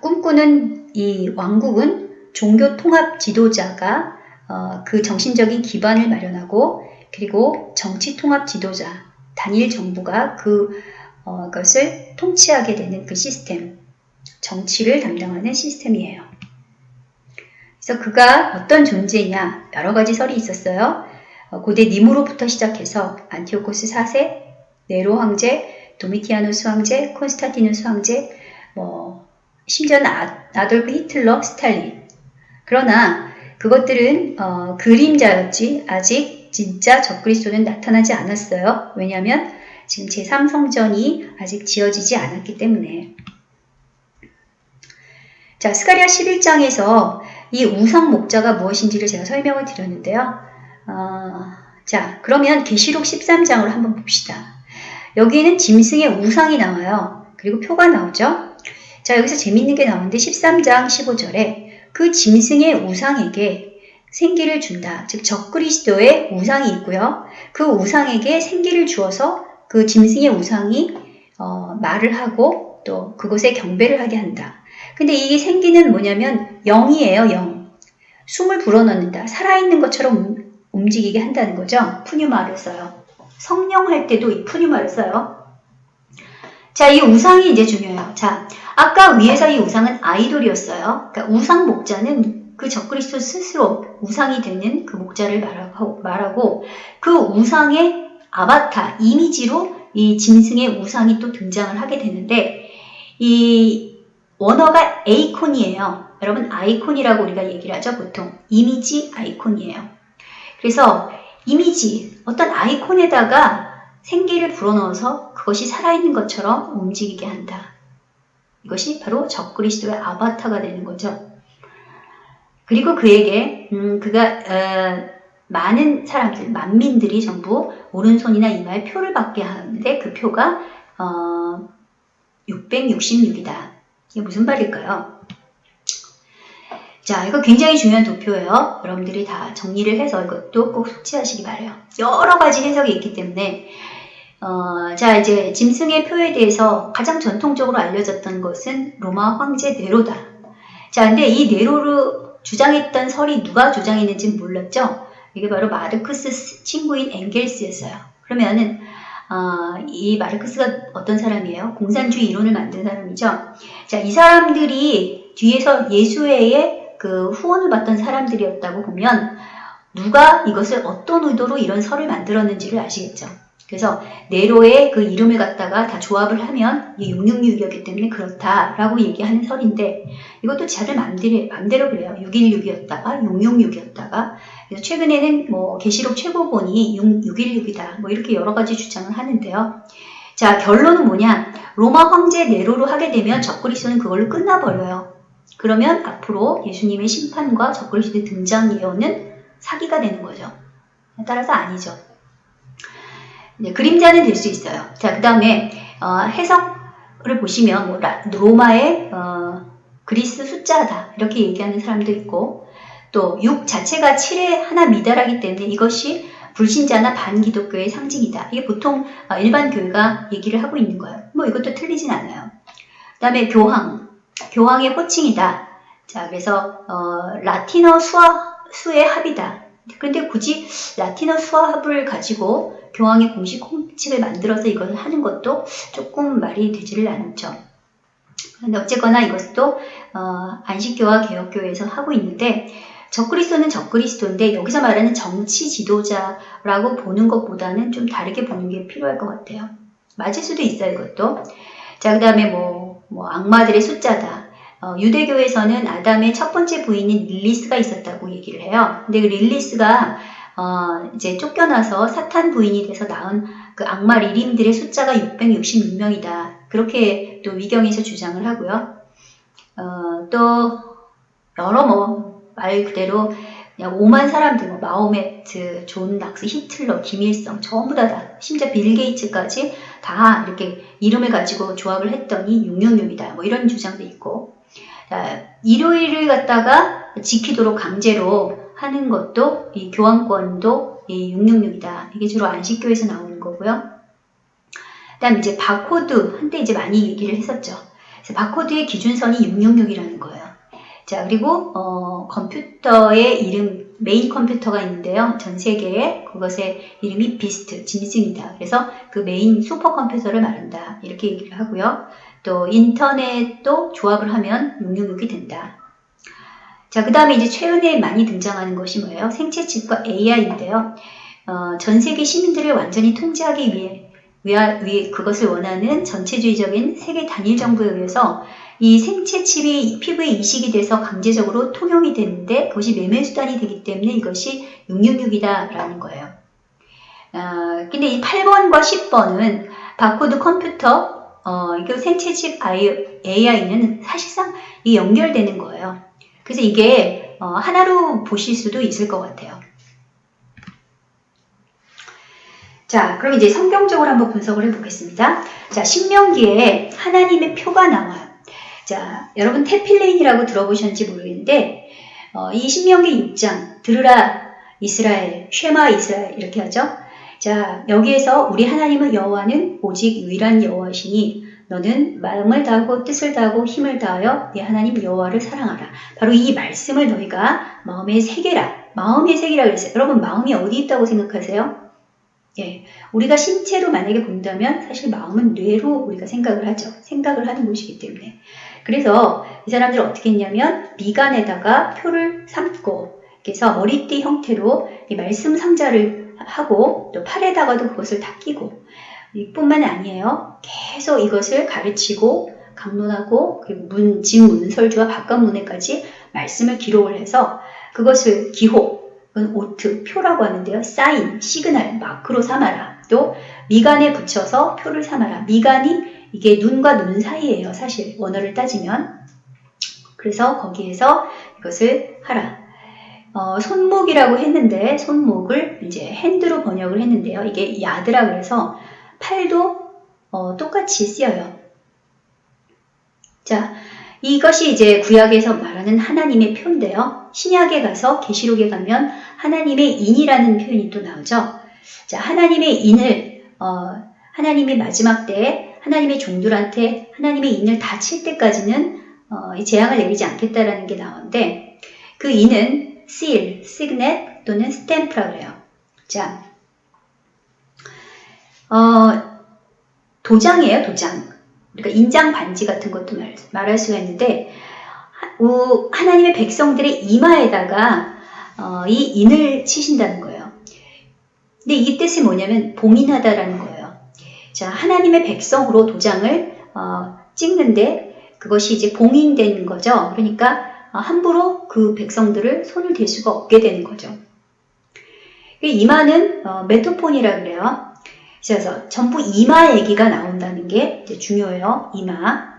꿈꾸는 이 왕국은 종교 통합 지도자가 어, 그 정신적인 기반을 마련하고 그리고 정치 통합 지도자 단일 정부가 그 어, 것을 통치하게 되는 그 시스템, 정치를 담당하는 시스템이에요. 그래서 그가 어떤 존재냐 여러 가지 설이 있었어요. 어, 고대 니므롯부터 시작해서 안티오코스 4세, 네로 황제, 도미티아누스 황제, 콘스탄티누스 황제, 뭐 심지어는 아, 아돌프 히틀러, 스탈린. 그러나 그것들은 어, 그림자였지 아직 진짜 적그리스도는 나타나지 않았어요. 왜냐하면 지금 제3성전이 아직 지어지지 않았기 때문에 자 스가리아 11장에서 이 우상 목자가 무엇인지를 제가 설명을 드렸는데요. 어, 자 그러면 계시록 13장으로 한번 봅시다. 여기에는 짐승의 우상이 나와요. 그리고 표가 나오죠. 자 여기서 재밌는 게 나오는데 13장 15절에 그 짐승의 우상에게 생기를 준다. 즉 적그리스도의 우상이 있고요. 그 우상에게 생기를 주어서 그 짐승의 우상이 어, 말을 하고 또 그곳에 경배를 하게 한다. 근데 이게 생기는 뭐냐면 영이에요, 영. 숨을 불어넣는다. 살아있는 것처럼 움직이게 한다는 거죠. 푸뉴마를 써요. 성령 할 때도 이 푸뉴마를 써요. 자, 이 우상이 이제 중요해요. 자, 아까 위에서 이 우상은 아이돌이었어요. 그러니까 우상 목자는 그 적그리스도 스스로 우상이 되는 그 목자를 말하고, 말하고 그 우상의 아바타, 이미지로 이 짐승의 우상이 또 등장을 하게 되는데 이 원어가 에이콘이에요. 여러분 아이콘이라고 우리가 얘기를 하죠. 보통 이미지 아이콘이에요. 그래서 이미지, 어떤 아이콘에다가 생기를 불어넣어서 그것이 살아있는 것처럼 움직이게 한다. 이것이 바로 적그리스도의 아바타가 되는 거죠. 그리고 그에게 음, 그가 어, 많은 사람들, 만민들이 전부 오른손이나 이마에 표를 받게 하는데 그 표가 어, 666이다. 이게 무슨 말일까요? 자, 이거 굉장히 중요한 도표예요. 여러분들이 다 정리를 해서 이것도 꼭 숙지하시기 바래요. 여러 가지 해석이 있기 때문에 어, 자, 이제 짐승의 표에 대해서 가장 전통적으로 알려졌던 것은 로마 황제 네로다. 자, 근데 이 네로를 주장했던 설이 누가 주장했는지 몰랐죠? 이게 바로 마르크스 친구인 엥겔스였어요. 그러면은 어, 이 마르크스가 어떤 사람이에요? 공산주의 이론을 만든 사람이죠. 자, 이 사람들이 뒤에서 예수회의 그 후원을 받던 사람들이었다고 보면 누가 이것을 어떤 의도로 이런 설을 만들었는지를 아시겠죠. 그래서 네로의 그 이름을 갖다가 다 조합을 하면 이게 666이었기 때문에 그렇다라고 얘기하는 설인데 이것도 자들 맘대로, 맘대로 그래요. 616이었다가 666이었다가 그래서 최근에는 뭐 계시록 최고본이 616이다 뭐 이렇게 여러 가지 주장을 하는데요. 자 결론은 뭐냐 로마 황제 네로로 하게 되면 적그리스도는 그걸로 끝나버려요. 그러면 앞으로 예수님의 심판과 적그리스도의 등장 예언은 사기가 되는 거죠. 따라서 아니죠. 네, 그림자는 될 수 있어요. 자, 그 다음에 어, 해석을 보시면 뭐 로마의 어, 그리스 숫자다 이렇게 얘기하는 사람도 있고 또 6 자체가 7의 하나 미달하기 때문에 이것이 불신자나 반기독교의 상징이다. 이게 보통 어, 일반 교회가 얘기를 하고 있는 거예요. 뭐 이것도 틀리진 않아요. 그 다음에 교황, 교황의 호칭이다. 자, 그래서 어, 라틴어 수와 수의 합이다. 그런데 굳이 라틴어 수합을 가지고 교황이 공식 공칙을 만들어서 이걸 하는 것도 조금 말이 되지를 않죠. 근데 어쨌거나 이것도 어, 안식교와 개혁교회에서 하고 있는데 적그리스도는 적그리스도인데 여기서 말하는 정치 지도자라고 보는 것보다는 좀 다르게 보는 게 필요할 것 같아요. 맞을 수도 있어요, 이것도. 자, 그 다음에 뭐, 뭐, 악마들의 숫자다. 어, 유대교에서는 아담의 첫 번째 부인인 릴리스가 있었다고 얘기를 해요. 근데 그 릴리스가 어, 이제 쫓겨나서 사탄 부인이 돼서 낳은 그 악마 리림들의 숫자가 666명이다. 그렇게 또 위경에서 주장을 하고요. 어, 또 여러 뭐 말 그대로 그냥 오만 사람들, 뭐 마호메트, 존 낙스, 히틀러, 김일성 전부 다, 다 심지어 빌 게이츠까지 다 이렇게 이름을 가지고 조합을 했더니 666이다. 뭐 이런 주장도 있고 자, 일요일을 갖다가 지키도록 강제로 하는 것도 이 교황권도 이 666이다. 이게 주로 안식교에서 나오는 거고요. 그다음 이제 바코드 한때 이제 많이 얘기를 했었죠. 그래서 바코드의 기준선이 666이라는 거예요. 자 그리고 어, 컴퓨터의 이름 메인 컴퓨터가 있는데요. 전 세계에 그것의 이름이 beast 짐승이다. 그래서 그 메인 슈퍼컴퓨터를 말한다. 이렇게 얘기를 하고요. 또 인터넷도 조합을 하면 666이 된다. 자, 그 다음에 이제 최근에 많이 등장하는 것이 뭐예요? 생체칩과 AI인데요. 어, 전 세계 시민들을 완전히 통제하기 위해, 위하, 위, 그것을 원하는 전체주의적인 세계 단일 정부에 의해서 이 생체칩이 피부에 이식이 돼서 강제적으로 통용이 되는데 그것이 매매수단이 되기 때문에 이것이 666이다라는 거예요. 어, 근데 이 8번과 10번은 바코드 컴퓨터, 어, 이거 생체칩 AI는 사실상 이 연결되는 거예요. 그래서 이게 어, 하나로 보실 수도 있을 것 같아요. 자, 그럼 이제 성경적으로 한번 분석을 해보겠습니다. 자, 신명기에 하나님의 표가 나와요. 자, 여러분 테필레인이라고 들어보셨는지 모르겠는데 어, 이 신명기 6장 들으라 이스라엘, 쉐마 이스라엘 이렇게 하죠. 자, 여기에서 우리 하나님은 여호와는 오직 유일한 여호와시니 너는 마음을 다하고 뜻을 다하고 힘을 다하여 네 하나님 여호와를 사랑하라. 바로 이 말씀을 너희가 마음에 새겨라. 마음에 새기라 그랬어요. 여러분 마음이 어디 있다고 생각하세요? 예, 우리가 신체로 만약에 본다면 사실 마음은 뇌로 우리가 생각을 하죠. 생각을 하는 곳이기 때문에. 그래서 이 사람들이 어떻게 했냐면 미간에다가 표를 삼고 그래서 머리띠 형태로 이 말씀 상자를 하고 또 팔에다가도 그것을 다 끼고 이뿐만 아니에요. 계속 이것을 가르치고 강론하고 그리고 문, 진문설주와 바깥문에까지 말씀을 기록을 해서 그것을 기호, 오트, 표라고 하는데요. 사인, 시그널, 마크로 삼아라. 또 미간에 붙여서 표를 삼아라. 미간이 이게 눈과 눈 사이예요. 사실 원어를 따지면. 그래서 거기에서 이것을 하라. 어, 손목이라고 했는데 손목을 이제 hand로 번역을 했는데요. 이게 야드라 그래서 팔도 어, 똑같이 쓰여요. 자, 이것이 이제 구약에서 말하는 하나님의 표인데요. 신약에 가서 계시록에 가면 하나님의 인이라는 표현이 또 나오죠. 자, 하나님의 인을 어, 하나님의 마지막 때에 하나님의 종들한테 하나님의 인을 다 칠 때까지는 어, 재앙을 내리지 않겠다라는 게 나오는데 그 인은 seal, signet 또는 stamp라 그래요. 자, 어, 도장이에요, 도장. 그러니까 인장 반지 같은 것도 말, 말할 수가 있는데 어, 하나님의 백성들의 이마에다가 어, 이 인을 치신다는 거예요. 근데 이 뜻이 뭐냐면 봉인하다라는 거예요. 자, 하나님의 백성으로 도장을 어, 찍는데 그것이 이제 봉인된 거죠. 그러니까 어, 함부로 그 백성들을 손을 댈 수가 없게 되는 거죠. 이마는 어, 메토폰이라 그래요. 그래서 전부 이마 얘기가 나온다는 게 중요해요. 이마.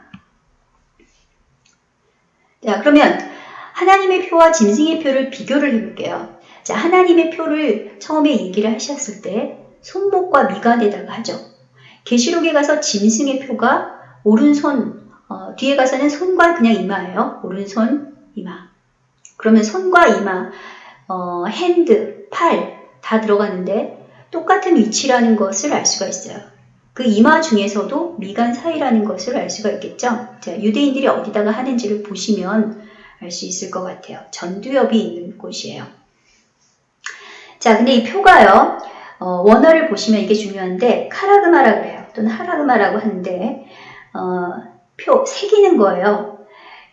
자, 그러면 하나님의 표와 짐승의 표를 비교를 해볼게요. 자, 하나님의 표를 처음에 얘기를 하셨을 때 손목과 미간에다가 하죠. 계시록에 가서 짐승의 표가 오른손, 어, 뒤에 가서는 손과 그냥 이마예요. 오른손, 이마. 그러면 손과 이마, 어, hand, 팔 다 들어가는데 똑같은 위치라는 것을 알 수가 있어요. 그 이마 중에서도 미간 사이라는 것을 알 수가 있겠죠. 자, 유대인들이 어디다가 하는지를 보시면 알 수 있을 것 같아요. 전두엽이 있는 곳이에요. 자, 근데 이 표가요. 어, 원어를 보시면 이게 중요한데 카라그마라 그래요. 또는 하라그마라고 하는데 어, 표 새기는 거예요.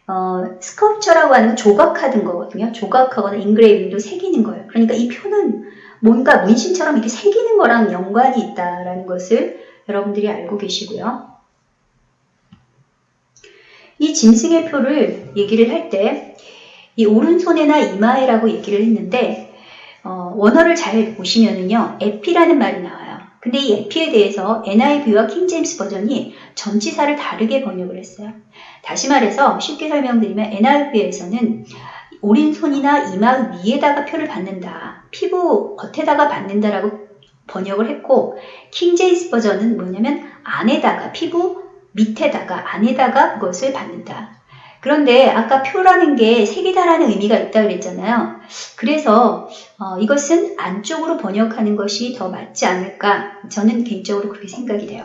어, sculpture라고 하는 건 조각하는 거거든요. 조각하거나 engraving도 새기는 거예요. 그러니까 이 표는 뭔가 문신처럼 이렇게 새기는 거랑 연관이 있다라는 것을 여러분들이 알고 계시고요. 이 짐승의 표를 얘기를 할 때 이 오른손에나 이마에라고 얘기를 했는데 어, 원어를 잘 보시면은요 에피라는 말이 나와요. 근데 이 에피에 대해서 NIV와 킹제임스 버전이 전치사를 다르게 번역을 했어요. 다시 말해서 쉽게 설명드리면 NIV에서는 오른손이나 이마 위에다가 표를 받는다. 피부 겉에다가 받는다라고 번역을 했고 킹제임스 버전은 뭐냐면 안에다가 피부 밑에다가 안에다가 그것을 받는다. 그런데 아까 표라는 게 색이다라는 의미가 있다 그랬잖아요. 그래서 어, 이것은 안쪽으로 번역하는 것이 더 맞지 않을까 저는 개인적으로 그렇게 생각이 돼요.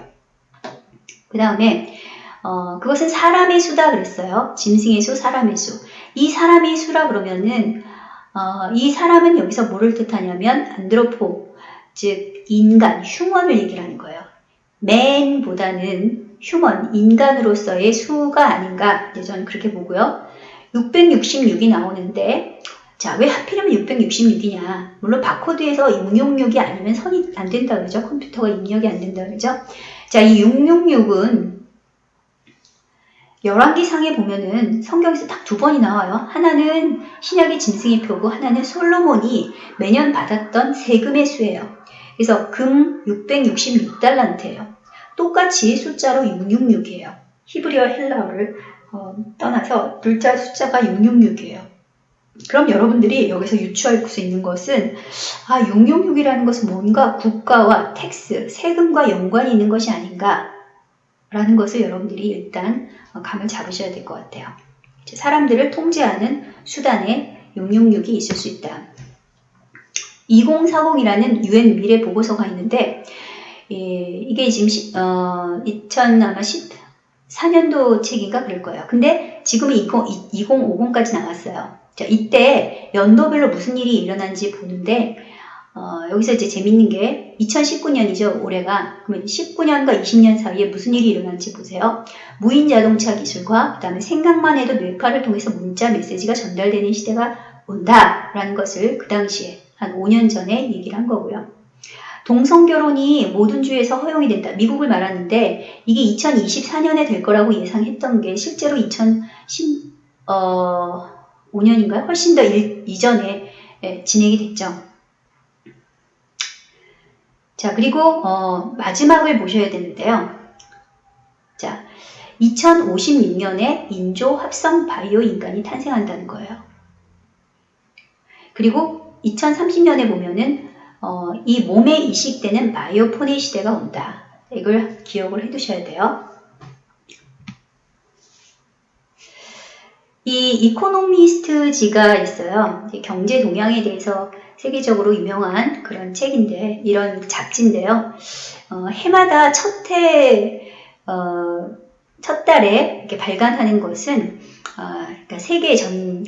그 다음에 어, 그것은 사람의 수다 그랬어요. 짐승의 수, 사람의 수. 이 사람의 수라 그러면은 어, 이 사람은 여기서 뭐를 뜻하냐면 안드로포, 즉 인간, 휴먼을 얘기를 하는 거예요. 맨보다는 휴먼, 인간으로서의 수가 아닌가 네, 저는 그렇게 보고요. 666이 나오는데 자, 왜 하필이면 666이냐? 물론 바코드에서 응용력이 아니면 선이 안 된다 그러죠. 컴퓨터가 입력이 안 된다 그러죠. 자, 이 666은 11기상에 보면은 성경에서 딱 두 번이 나와요. 하나는 신약의 짐승의 표고 하나는 솔로몬이 매년 받았던 세금의 수예요. 그래서 금 666달란트예요. 똑같이 숫자로 666이에요. 히브리어 헬라어를 어, 떠나서 글자 숫자가 666이에요. 그럼 여러분들이 여기서 유추할 수 있는 것은 아 666이라는 것은 뭔가 국가와 tax, 세금과 연관이 있는 것이 아닌가 라는 것을 여러분들이 일단 감을 잡으셔야 될 것 같아요. 사람들을 통제하는 수단에 666이 있을 수 있다. 2040이라는 유엔 미래 보고서가 있는데 예, 이게 지금 시, 어, 2014년도 책인가 그럴 거예요. 근데 지금은 20, 2050까지 나왔어요. 자, 이때 연도별로 무슨 일이 일어난지 보는데 어, 여기서 이제 재밌는 게 2019년이죠, 올해가. 그러면 19년과 20년 사이에 무슨 일이 일어난지 보세요. 무인 자동차 기술과 그 다음에 생각만 해도 뇌파를 통해서 문자 메시지가 전달되는 시대가 온다라는 것을 그 당시에 한 5년 전에 얘기를 한 거고요. 동성 결혼이 모든 주에서 허용이 된다. 미국을 말하는데 이게 2024년에 될 거라고 예상했던 게 실제로 2010, 어, 5년인가요? 훨씬 더 일, 이전에 예, 진행이 됐죠. 자, 그리고 어, 마지막을 보셔야 되는데요. 자, 2056년에 인조 합성 바이오 인간이 탄생한다는 거예요. 그리고 2030년에 보면은 어, 이 몸에 이식되는 바이오포니 시대가 온다. 이걸 기억을 해 두셔야 돼요. 이 이코노미스트지가 있어요. 경제 동향에 대해서 세계적으로 유명한 그런 책인데, 이런 잡지인데요. 어, 해마다 첫 해, 어, 첫 달에 이렇게 발간하는 것은, 어, 그러니까 세계 전,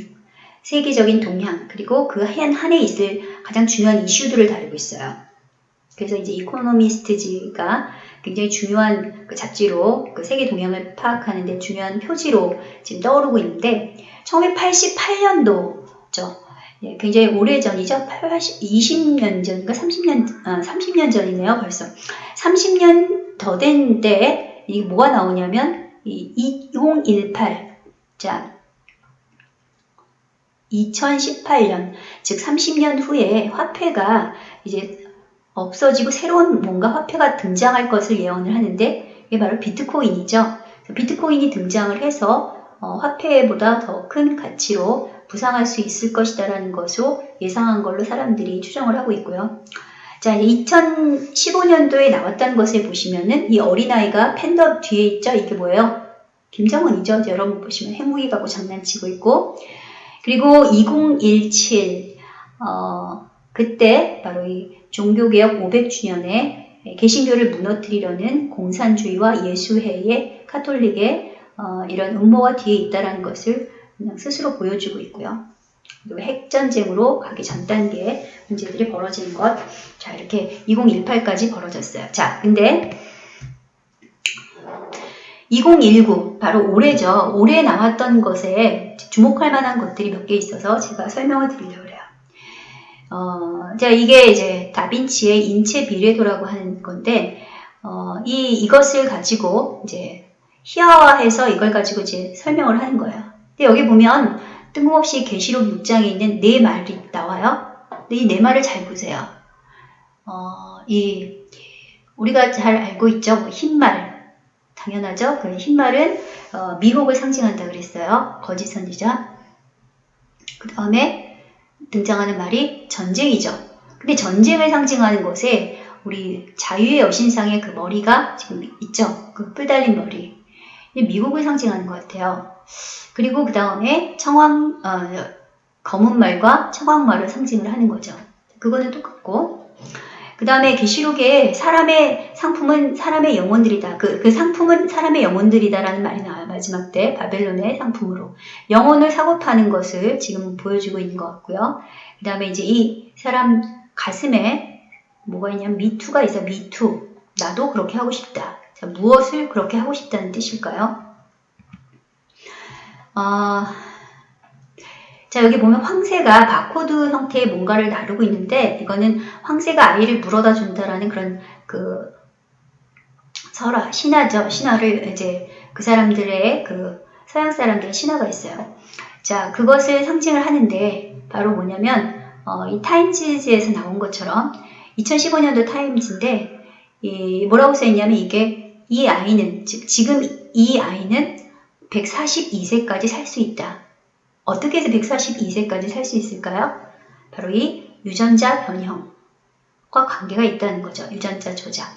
세계적인 동향, 그리고 그한 한해 있을 가장 중요한 이슈들을 다루고 있어요. 그래서 이제 이코노미스트지가 굉장히 중요한 그 잡지로 그 세계 동향을 파악하는데 중요한 표지로 지금 떠오르고 있는데 1988년도죠. 네, 굉장히 오래 전이죠. 80, 20년 전인가 30년 아, 30년 전이네요. 벌써 30년 더 된데 이게 뭐가 나오냐면 이 2018. 자, 2018년, 즉 30년 후에 화폐가 이제 없어지고 새로운 뭔가 화폐가 등장할 것을 예언을 하는데 이게 바로 비트코인이죠. 비트코인이 등장을 해서 어, 화폐보다 더 큰 가치로 부상할 수 있을 것이다라는 것으로 예상한 걸로 사람들이 추정을 하고 있고요. 자, 2015년도에 나왔다는 것을 보시면은 이 어린아이가 팬더 뒤에 있죠? 이게 뭐예요? 김정은이죠? 여러분 보시면 핵무기 갖고 장난치고 있고 그리고 2017 어, 그때 바로 이 종교개혁 500주년에 개신교를 무너뜨리려는 공산주의와 예수회의 카톨릭의 어, 이런 음모가 뒤에 있다는 것을 그냥 스스로 보여주고 있고요. 핵전쟁으로 가기 전 단계 문제들이 벌어지는 것. 자, 이렇게 2018까지 벌어졌어요. 자, 근데 2019, 바로 올해죠. 올해 나왔던 것에 주목할 만한 것들이 몇 개 있어서 제가 설명을 드리려고 해요. 어, 자, 이게 이제 다빈치의 인체 비례도라고 하는 건데, 어, 이, 이것을 가지고 이제 희화화해서 이걸 가지고 이제 설명을 하는 거예요. 근데 여기 보면 뜬금없이 계시록 6장에 있는 네 말이 나와요. 근데 이 네 말을 잘 보세요. 어, 이, 우리가 잘 알고 있죠. 뭐 흰말. 당연하죠. 그 흰말은 어, 미혹을 상징한다 그랬어요. 거짓 선지자. 그 다음에 등장하는 말이 전쟁이죠. 근데 전쟁을 상징하는 것에 우리 자유의 여신상의 그 머리가 지금 있죠. 그 뿔 달린 머리. 미국을 상징하는 것 같아요. 그리고 그 다음에 청황, 어, 검은 말과 청황 말을 상징을 하는 거죠. 그거는 똑같고. 그 다음에 계시록에 사람의 상품은 사람의 영혼들이다. 그, 그 상품은 사람의 영혼들이다라는 말이 나와요. 마지막 때 바벨론의 상품으로. 영혼을 사고 파는 것을 지금 보여주고 있는 것 같고요. 그 다음에 이제 이 사람 가슴에 뭐가 있냐면 미투가 있어. 미투. 나도 그렇게 하고 싶다. 자, 무엇을 그렇게 하고 싶다는 뜻일까요? 아, 자, 여기 보면 황새가 바코드 형태의 뭔가를 나르고 있는데, 이거는 황새가 아이를 물어다 준다라는 그런 그 설화, 신화죠. 신화를 이제 그 사람들의 그 서양 사람들의 신화가 있어요. 자, 그것을 상징을 하는데, 바로 뭐냐면, 어, 이 타임즈에서 나온 것처럼 2015년도 타임즈인데, 이 뭐라고 써있냐면 이게 이 아이는, 즉, 지금 이 아이는 142세까지 살 수 있다. 어떻게 해서 142세까지 살 수 있을까요? 바로 이 유전자 변형과 관계가 있다는 거죠. 유전자 조작.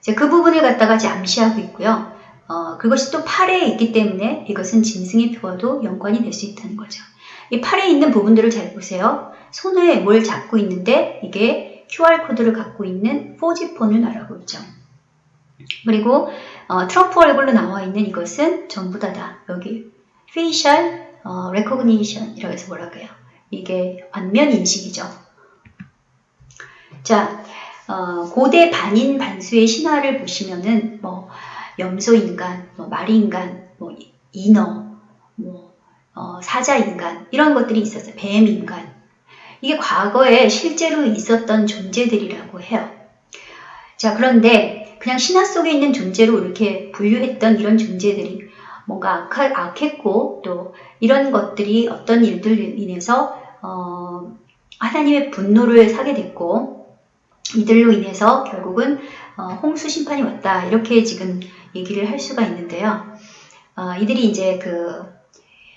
이제 그 부분을 갖다가 잠시하고 있고요. 어, 그것이 또 팔에 있기 때문에 이것은 짐승의 표와도 연관이 될 수 있다는 거죠. 이 팔에 있는 부분들을 잘 보세요. 손에 뭘 잡고 있는데 이게 QR코드를 갖고 있는 4G폰을 말하고 있죠. 그리고 어, 트럼프 얼굴로 나와 있는 이것은 전부 다다. 여기 facial 어, recognition이라고 해서 뭐라 그래요? 이게 안면 인식이죠. 자, 어, 고대 반인 반수의 신화를 보시면은 뭐 염소 인간, 뭐 마리 인간, 뭐 인어, 뭐 어, 사자 인간 이런 것들이 있었어요. 뱀 인간. 이게 과거에 실제로 있었던 존재들이라고 해요. 자, 그런데 그냥 신화 속에 있는 존재로 이렇게 분류했던 이런 존재들이 뭔가 악했고 또 이런 것들이 어떤 일들로 인해서 어, 하나님의 분노를 사게 됐고 이들로 인해서 결국은 어, 홍수 심판이 왔다 이렇게 지금 얘기를 할 수가 있는데요. 어, 이들이 이제 그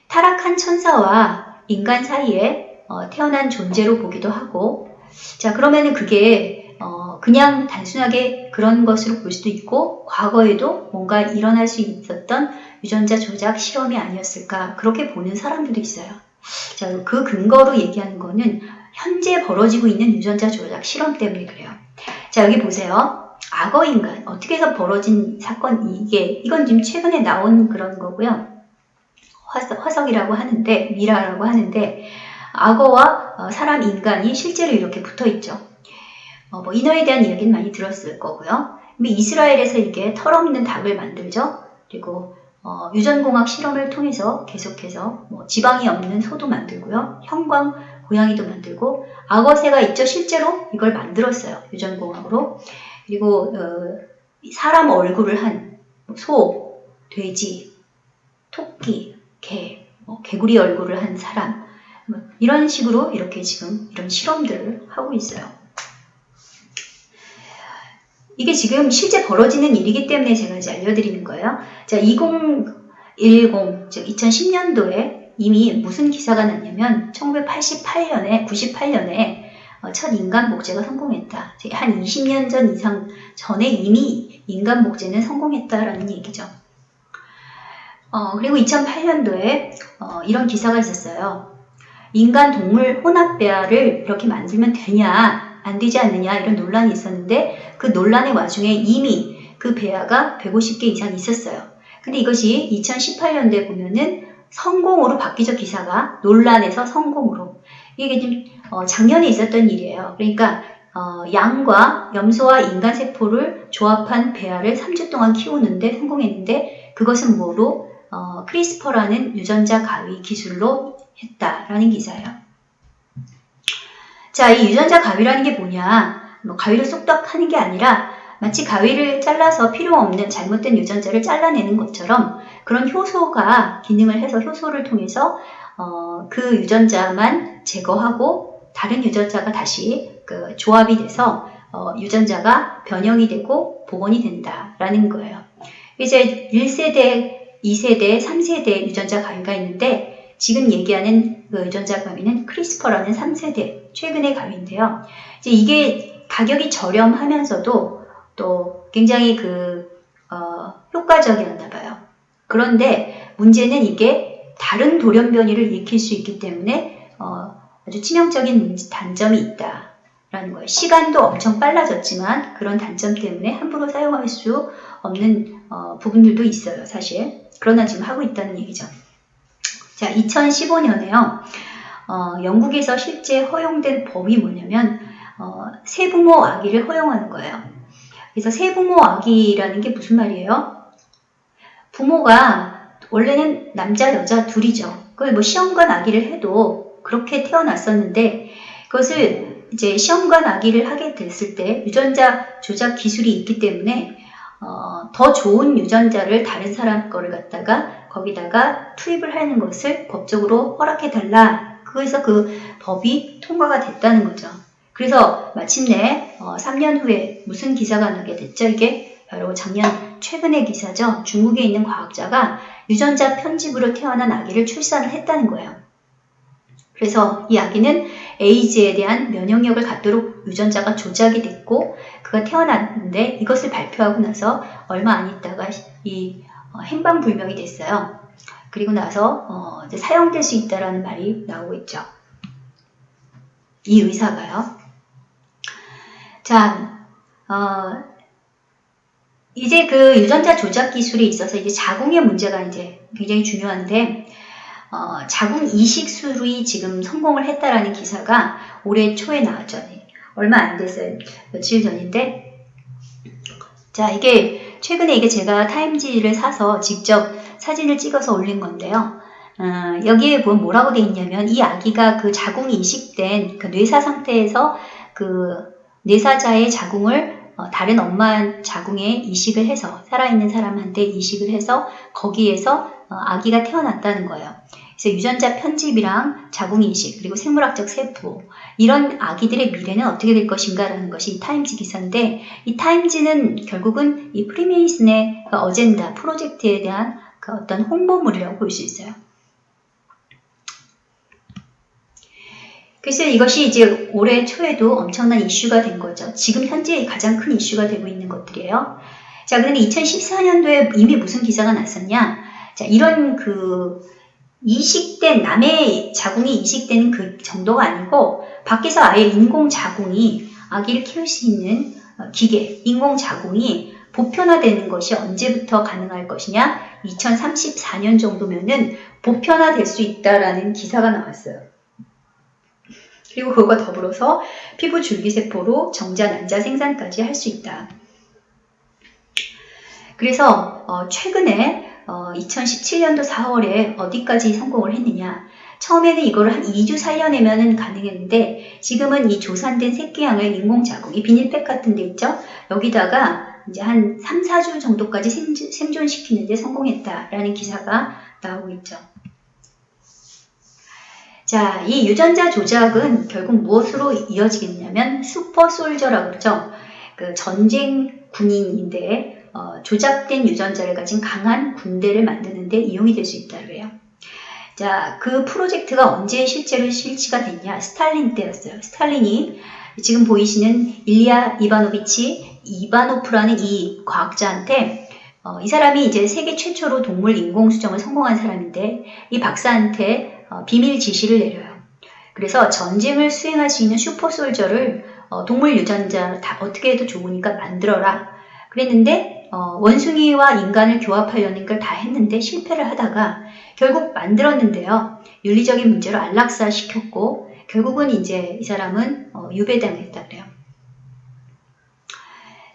타락한 천사와 인간 사이에 어, 태어난 존재로 보기도 하고 자 그러면은 그게 어, 그냥 단순하게 그런 것으로 볼 수도 있고 과거에도 뭔가 일어날 수 있었던 유전자 조작 실험이 아니었을까 그렇게 보는 사람들도 있어요. 자, 그 근거로 얘기하는 거는 현재 벌어지고 있는 유전자 조작 실험 때문에 그래요. 자, 여기 보세요. 악어 인간 어떻게 해서 벌어진 사건 이게 이건 지금 최근에 나온 그런 거고요. 화석, 화석이라고 하는데 미라라고 하는데 악어와 어, 사람 인간이 실제로 이렇게 붙어 있죠. 어, 뭐 인어에 대한 이야기는 많이 들었을 거고요. 이스라엘에서 이게 털없는 닭을 만들죠. 그리고 어, 유전공학 실험을 통해서 계속해서 뭐 지방이 없는 소도 만들고요. 형광 고양이도 만들고 악어새가 있죠. 실제로 이걸 만들었어요. 유전공학으로. 그리고 어, 사람 얼굴을 한 소, 돼지, 토끼, 개, 뭐 개구리 얼굴을 한 사람 뭐 이런 식으로 이렇게 지금 이런 실험들을 하고 있어요. 이게 지금 실제 벌어지는 일이기 때문에 제가 이제 알려드리는 거예요. 자, 2010, 즉 2010년도에 이미 무슨 기사가 났냐면 1988년에, 98년에 어, 첫 인간 목재가 성공했다. 한 20년 전 이상 전에 이미 인간 목재는 성공했다라는 얘기죠. 어, 그리고 2008년도에 어, 이런 기사가 있었어요. 인간 동물 혼합배아를 이렇게 만들면 되냐? 안 되지 않느냐 이런 논란이 있었는데 그 논란의 와중에 이미 그 배아가 150개 이상 있었어요. 근데 이것이 2018년도에 보면은 성공으로 바뀌죠 기사가 논란에서 성공으로 이게 좀 어, 작년에 있었던 일이에요. 그러니까 어, 양과 염소와 인간 세포를 조합한 배아를 3주 동안 키우는데 성공했는데 그것은 뭐로 어, 크리스퍼라는 유전자 가위 기술로 했다라는 기사예요. 자, 이 유전자 가위라는 게 뭐냐? 뭐 가위를 쏙딱 하는 게 아니라 마치 가위를 잘라서 필요 없는 잘못된 유전자를 잘라내는 것처럼 그런 효소가 기능을 해서 효소를 통해서 어, 그 유전자만 제거하고 다른 유전자가 다시 그 조합이 돼서 어, 유전자가 변형이 되고 복원이 된다라는 거예요. 이제 1세대, 2세대, 3세대 유전자 가위가 있는데 지금 얘기하는 그 유전자 가위는 크리스퍼라는 3세대 최근의 가위인데요. 이제 이게 가격이 저렴하면서도 또 굉장히 그 어, 효과적이었나 봐요. 그런데 문제는 이게 다른 돌연변이를 일으킬 수 있기 때문에 어, 아주 치명적인 단점이 있다라는 거예요. 시간도 엄청 빨라졌지만 그런 단점 때문에 함부로 사용할 수 없는 어, 부분들도 있어요, 사실. 그러나 지금 하고 있다는 얘기죠. 자, 2015년에요. 어, 영국에서 실제 허용된 법이 뭐냐면 어, 세부모 아기를 허용하는 거예요. 그래서 세부모 아기라는 게 무슨 말이에요? 부모가 원래는 남자 여자 둘이죠. 그걸 뭐 시험관 아기를 해도 그렇게 태어났었는데 그것을 이제 시험관 아기를 하게 됐을 때 유전자 조작 기술이 있기 때문에 어, 더 좋은 유전자를 다른 사람 거를 갖다가 거기다가 투입을 하는 것을 법적으로 허락해 달라. 그래서 그 법이 통과가 됐다는 거죠. 그래서 마침내 어, 3년 후에 무슨 기사가 나게 됐죠? 이게 바로 작년 최근의 기사죠. 중국에 있는 과학자가 유전자 편집으로 태어난 아기를 출산을 했다는 거예요. 그래서 이 아기는 에이즈에 대한 면역력을 갖도록 유전자가 조작이 됐고 그가 태어났는데 이것을 발표하고 나서 얼마 안 있다가 이 어, 행방불명이 됐어요. 그리고 나서 어, 사용될 수 있다라는 말이 나오고 있죠. 이 의사가요. 자, 어, 이제 그 유전자 조작 기술에 있어서 이제 자궁의 문제가 이제 굉장히 중요한데, 어, 자궁 이식술이 지금 성공을 했다라는 기사가 올해 초에 나왔죠. 얼마 안 됐어요. 며칠 전인데. 자, 이게, 최근에 이게 제가 타임지를 사서 직접 사진을 찍어서 올린 건데요. 어, 여기에 보면 뭐라고 돼 있냐면, 이 아기가 그 자궁이 이식된 그 뇌사 상태에서 그 뇌사자의 자궁을 어, 다른 엄마 자궁에 이식을 해서 살아있는 사람한테 이식을 해서 거기에서 어, 아기가 태어났다는 거예요. 그래서 유전자 편집이랑 자궁 이식 그리고 생물학적 세포 이런 아기들의 미래는 어떻게 될 것인가라는 것이 이 타임지 기사인데 이 타임지는 결국은 이 프리메이슨의 그 어젠다 프로젝트에 대한 그 어떤 홍보물이라고 볼 수 있어요. 그래서 이것이 이제 올해 초에도 엄청난 이슈가 된 거죠. 지금 현재 가장 큰 이슈가 되고 있는 것들이에요. 자, 그런데 2014년도에 이미 무슨 기사가 났었냐? 자, 이런 그 이식된 남의 자궁이 이식되는 그 정도가 아니고 밖에서 아예 인공 자궁이 아기를 키울 수 있는 어, 기계, 인공 자궁이 보편화되는 것이 언제부터 가능할 것이냐? 2034년 정도면은 보편화될 수 있다라는 기사가 나왔어요. 그리고 그것과 더불어서 피부 줄기세포로 정자 난자 생산까지 할 수 있다. 그래서 어, 최근에 어, 2017년도 4월에 어디까지 성공을 했느냐 처음에는 이거를 한 2주 살려내면 가능했는데 지금은 이 조산된 새끼양을 인공자궁, 이 비닐팩 같은 데 있죠? 여기다가 이제 한 3, 4주 정도까지 생존시키는데 성공했다라는 기사가 나오고 있죠. 자, 이 유전자 조작은 결국 무엇으로 이어지겠냐면 슈퍼솔저라고 그러죠. 그 전쟁 군인인데 어, 조작된 유전자를 가진 강한 군대를 만드는 데 이용이 될 수 있다고 해요. 자, 그 프로젝트가 언제 실제로 실시가 됐냐? 스탈린 때였어요. 스탈린이 지금 보이시는 일리아 이바노비치 이바노프라는 이 과학자한테 어, 이 사람이 이제 세계 최초로 동물 인공 수정을 성공한 사람인데 이 박사한테 어, 비밀 지시를 내려요. 그래서 전쟁을 수행할 수 있는 슈퍼솔저를 어, 동물 유전자 다 어떻게 해도 좋으니까 만들어라. 그랬는데 어, 원숭이와 인간을 교합하려는 걸 다 했는데 실패를 하다가 결국 만들었는데요. 윤리적인 문제로 안락사 시켰고 결국은 이제 이 사람은 어, 유배당했다 그래요.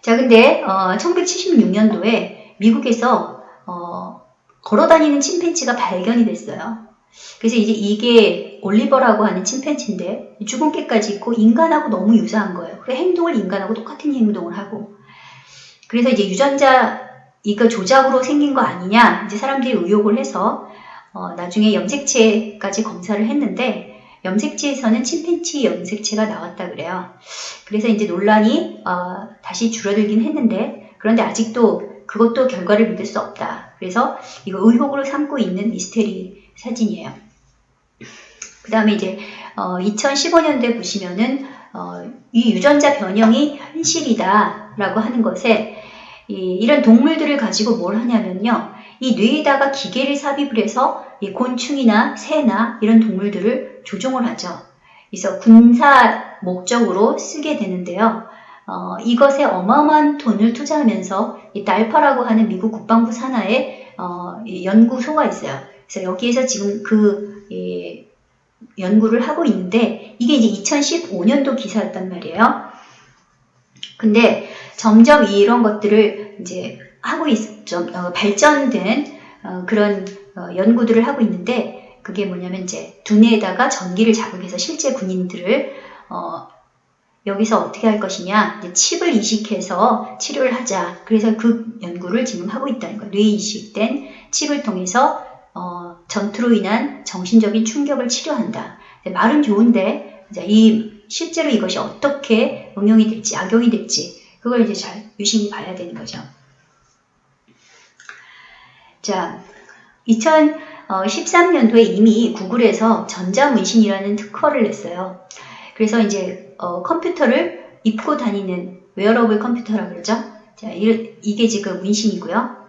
자, 근데 어, 1976년도에 미국에서 어, 걸어다니는 침팬지가 발견이 됐어요. 그래서 이제 이게 올리버라고 하는 침팬지인데 주근깨까지 있고 인간하고 너무 유사한 거예요. 그 행동을 인간하고 똑같은 행동을 하고 그래서 이제 유전자 이거 조작으로 생긴 거 아니냐 이제 사람들이 의혹을 해서 어, 나중에 염색체까지 검사를 했는데 염색체에서는 침팬치 염색체가 나왔다 그래요. 그래서 이제 논란이 어, 다시 줄어들긴 했는데 그런데 아직도 그것도 결과를 믿을 수 없다. 그래서 이거 의혹으로 삼고 있는 미스테리 사진이에요. 그 다음에 이제 어, 2015년도에 보시면은 어, 이 유전자 변형이 현실이다 라고 하는 것에 이, 이런 동물들을 가지고 뭘 하냐면요. 이 뇌에다가 기계를 삽입을 해서 이 곤충이나 새나 이런 동물들을 조종을 하죠. 그래서 군사 목적으로 쓰게 되는데요. 어, 이것에 어마어마한 돈을 투자하면서 이 달파라고 하는 미국 국방부 산하에 어, 연구소가 있어요. 그래서 여기에서 지금 그 예, 연구를 하고 있는데 이게 이제 2015년도 기사였단 말이에요. 근데 점점 이런 것들을 이제 하고 있, 좀 어, 발전된 어, 그런 어, 연구들을 하고 있는데 그게 뭐냐면 이제 두뇌에다가 전기를 자극해서 실제 군인들을 어, 여기서 어떻게 할 것이냐. 이제 칩을 이식해서 치료를 하자. 그래서 그 연구를 지금 하고 있다는 거예요. 뇌 이식된 칩을 통해서 어, 전투로 인한 정신적인 충격을 치료한다. 말은 좋은데 이 실제로 이것이 어떻게 응용이 될지 악용이 될지 그걸 이제 잘 유심히 봐야 되는 거죠. 자, 2013년도에 이미 구글에서 전자문신이라는 특허를 냈어요. 그래서 이제 어, 컴퓨터를 입고 다니는 웨어러블 컴퓨터라 그러죠. 자, 이게 지금 문신이고요.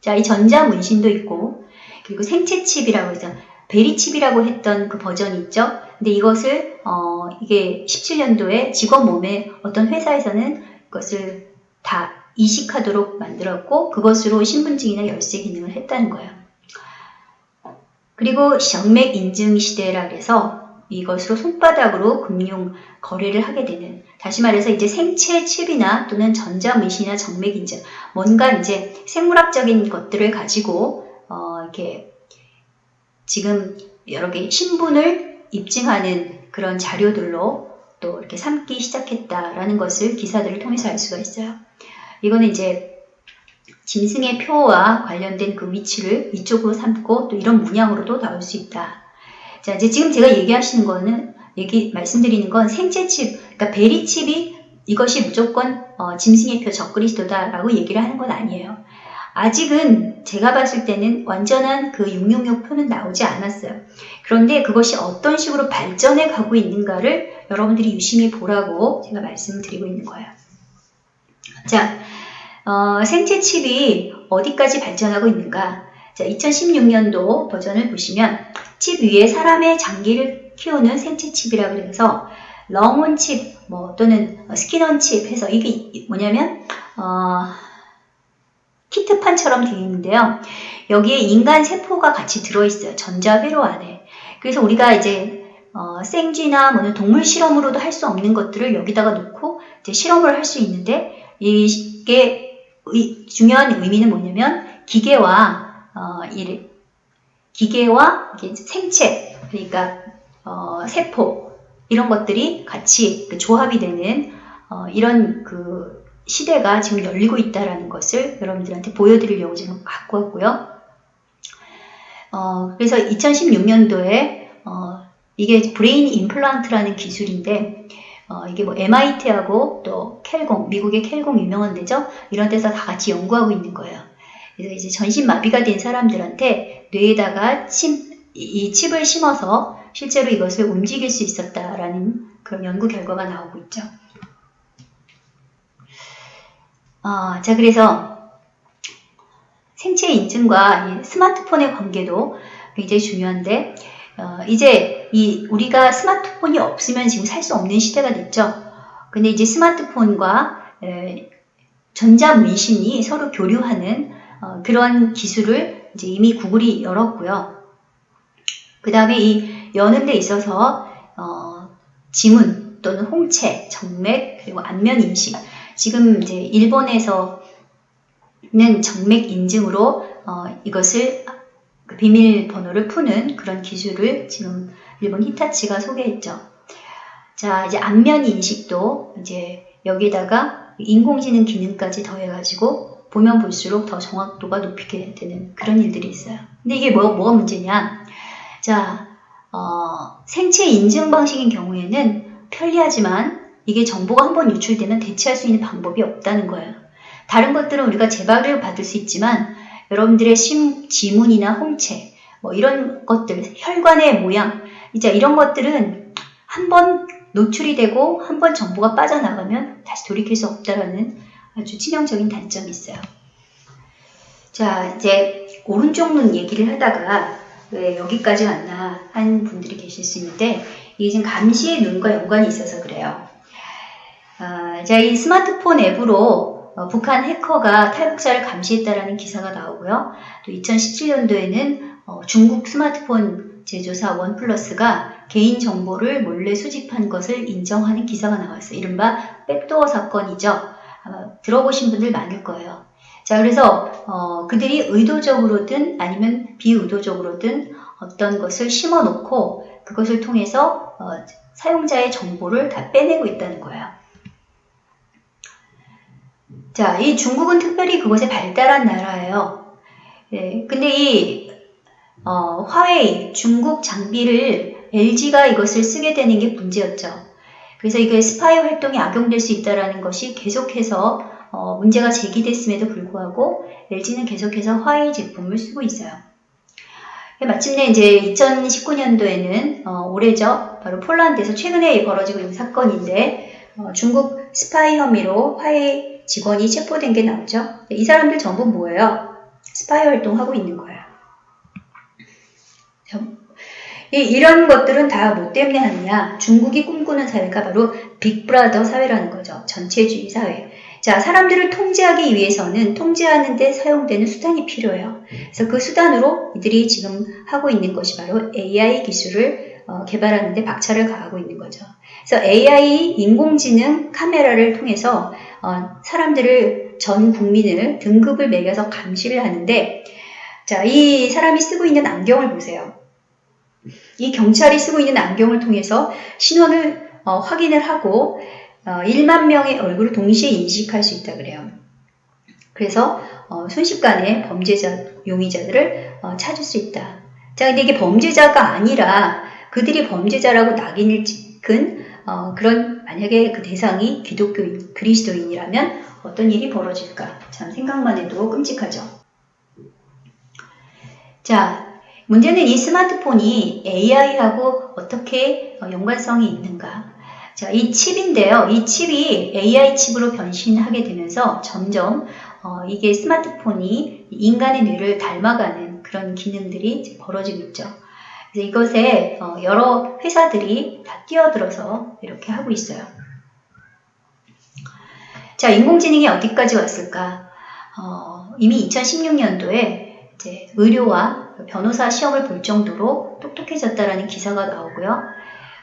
자, 이 전자 문신도 있고 그리고 생체 칩이라고 해서 VeriChip이라고 했던 그 버전이 있죠. 근데 이것을 어, 이게 17년도에 직원 몸에 어떤 회사에서는 그것을 다 이식하도록 만들었고 그것으로 신분증이나 열쇠 기능을 했다는 거예요. 그리고 정맥 인증 시대라 그래서 이것으로 손바닥으로 금융 거래를 하게 되는 다시 말해서 이제 생체 칩이나 또는 전자문신이나 정맥 인증 뭔가 이제 생물학적인 것들을 가지고 어, 이렇게 지금 여러 개 신분을 입증하는 그런 자료들로 또 이렇게 삼기 시작했다라는 것을 기사들을 통해서 알 수가 있어요. 이거는 이제 짐승의 표와 관련된 그 위치를 이쪽으로 삼고 또 이런 문양으로도 나올 수 있다. 자, 이제 지금 제가 얘기하시는 거는 얘기 말씀드리는 건 생체칩, 그러니까 베리칩이 이것이 무조건 어, 짐승의 표 적그리스도다라고 얘기를 하는 건 아니에요. 아직은 제가 봤을 때는 완전한 그 666 표는 나오지 않았어요. 그런데 그것이 어떤 식으로 발전해 가고 있는가를 여러분들이 유심히 보라고 제가 말씀드리고 있는 거예요. 자, 어, 생체 칩이 어디까지 발전하고 있는가? 자, 2016년도 버전을 보시면 칩 위에 사람의 장기를 키우는 생체 칩이라고 그래서 렁온 칩, 뭐 또는 스킨온 칩 해서 이게 뭐냐면 어, 키트판처럼 되어 있는데요. 여기에 인간 세포가 같이 들어있어요. 전자회로 안에. 그래서 우리가 이제 어, 생쥐나 뭐 동물 실험으로도 할 수 없는 것들을 여기다가 놓고 이제 실험을 할 수 있는데 이게 의, 중요한 의미는 뭐냐면 기계와 어, 이, 기계와 생체 그러니까 어, 세포 이런 것들이 같이 그 조합이 되는 어, 이런 그 시대가 지금 열리고 있다는 것을 여러분들한테 보여드리려고 지금 갖고 왔고요. 어, 그래서 2016년도에 어, 이게 brain implant라는 기술인데 어, 이게 뭐 MIT하고 또 켈공, 미국의 켈공 유명한 데죠. 이런 데서 다 같이 연구하고 있는 거예요. 그래서 이제 전신 마비가 된 사람들한테 뇌에다가 침, 이 칩을 심어서 실제로 이것을 움직일 수 있었다라는 그런 연구 결과가 나오고 있죠. 어, 자, 그래서 생체 인증과 스마트폰의 관계도 굉장히 중요한데, 어, 이제 이 우리가 스마트폰이 없으면 지금 살 수 없는 시대가 됐죠. 근데 이제 스마트폰과 에, 전자문신이 서로 교류하는 어, 그런 기술을 이제 이미 구글이 열었고요. 그 다음에 이 여는 데 있어서 어, 지문 또는 홍채, 정맥 그리고 안면 인식 지금 이제 일본에서 는 정맥 인증으로 어, 이것을 그 비밀번호를 푸는 그런 기술을 지금 일본 히타치가 소개했죠. 자, 이제 안면 인식도 이제 여기다가 인공지능 기능까지 더해가지고 보면 볼수록 더 정확도가 높이게 되는 그런 일들이 있어요. 근데 이게 뭐, 뭐가 문제냐? 자, 어, 생체 인증 방식인 경우에는 편리하지만 이게 정보가 한번 유출되면 대체할 수 있는 방법이 없다는 거예요. 다른 것들은 우리가 재발을 받을 수 있지만 여러분들의 심, 지문이나 홍채, 뭐 이런 것들, 혈관의 모양, 이제 이런 것들은 한번 노출이 되고 한 번 정보가 빠져나가면 다시 돌이킬 수 없다라는 아주 치명적인 단점이 있어요. 자, 이제 오른쪽 눈 얘기를 하다가 왜 여기까지 왔나 한 분들이 계실 수 있는데 이게 지금 감시의 눈과 연관이 있어서 그래요. 아, 자, 이 스마트폰 앱으로 어, 북한 해커가 탈북자를 감시했다라는 기사가 나오고요. 또 2017년도에는 어, 중국 스마트폰 제조사 원플러스가 개인 정보를 몰래 수집한 것을 인정하는 기사가 나왔어요. 이른바 백도어 사건이죠. 아마 들어보신 분들 많을 거예요. 자, 그래서 어, 그들이 의도적으로든 아니면 비의도적으로든 어떤 것을 심어 놓고 그것을 통해서 어, 사용자의 정보를 다 빼내고 있다는 거예요. 자, 이 중국은 특별히 그것에 발달한 나라예요. 예, 근데 이 어, 화웨이 중국 장비를 LG가 이것을 쓰게 되는 게 문제였죠. 그래서 이게 스파이 활동이 악용될 수 있다는 것이 계속해서 어, 문제가 제기됐음에도 불구하고 LG는 계속해서 화웨이 제품을 쓰고 있어요. 마침내 이제 2019년도에는 어, 올해죠. 바로 폴란드에서 최근에 벌어지고 있는 사건인데 어, 중국 스파이 혐의로 화웨이 직원이 체포된 게 나오죠. 이 사람들 전부 뭐예요? 스파이 활동하고 있는 거예요. 이런 것들은 다 뭐 때문에 하느냐? 중국이 꿈꾸는 사회가 바로 Big Brother 사회라는 거죠. 전체주의 사회. 자, 사람들을 통제하기 위해서는 통제하는 데 사용되는 수단이 필요해요. 그래서 그 수단으로 이들이 지금 하고 있는 것이 바로 AI 기술을 어, 개발하는 데 박차를 가하고 있는 거죠. 그래서 AI 인공지능 카메라를 통해서 어, 사람들을 전 국민을 등급을 매겨서 감시를 하는데 자, 이 사람이 쓰고 있는 안경을 보세요. 이 경찰이 쓰고 있는 안경을 통해서 신원을 어, 확인을 하고 어, 1만 명의 얼굴을 동시에 인식할 수 있다 그래요. 그래서 어, 순식간에 범죄자, 용의자들을 어, 찾을 수 있다. 자, 근데 이게 범죄자가 아니라 그들이 범죄자라고 낙인을 찍은 어, 그런 만약에 그 대상이 기독교인, 그리스도인이라면 어떤 일이 벌어질까? 참 생각만 해도 끔찍하죠. 자, 문제는 이 스마트폰이 AI하고 어떻게 어, 연관성이 있는가? 자, 이 칩인데요. 이 칩이 AI 칩으로 변신하게 되면서 점점 어, 이게 스마트폰이 인간의 뇌를 닮아가는 그런 기능들이 벌어지고 있죠. 그래서 이것에 어, 여러 회사들이 다 뛰어들어서 이렇게 하고 있어요. 자, 인공지능이 어디까지 왔을까? 어, 이미 2016년도에 이제 의료와 변호사 시험을 볼 정도로 똑똑해졌다라는 기사가 나오고요.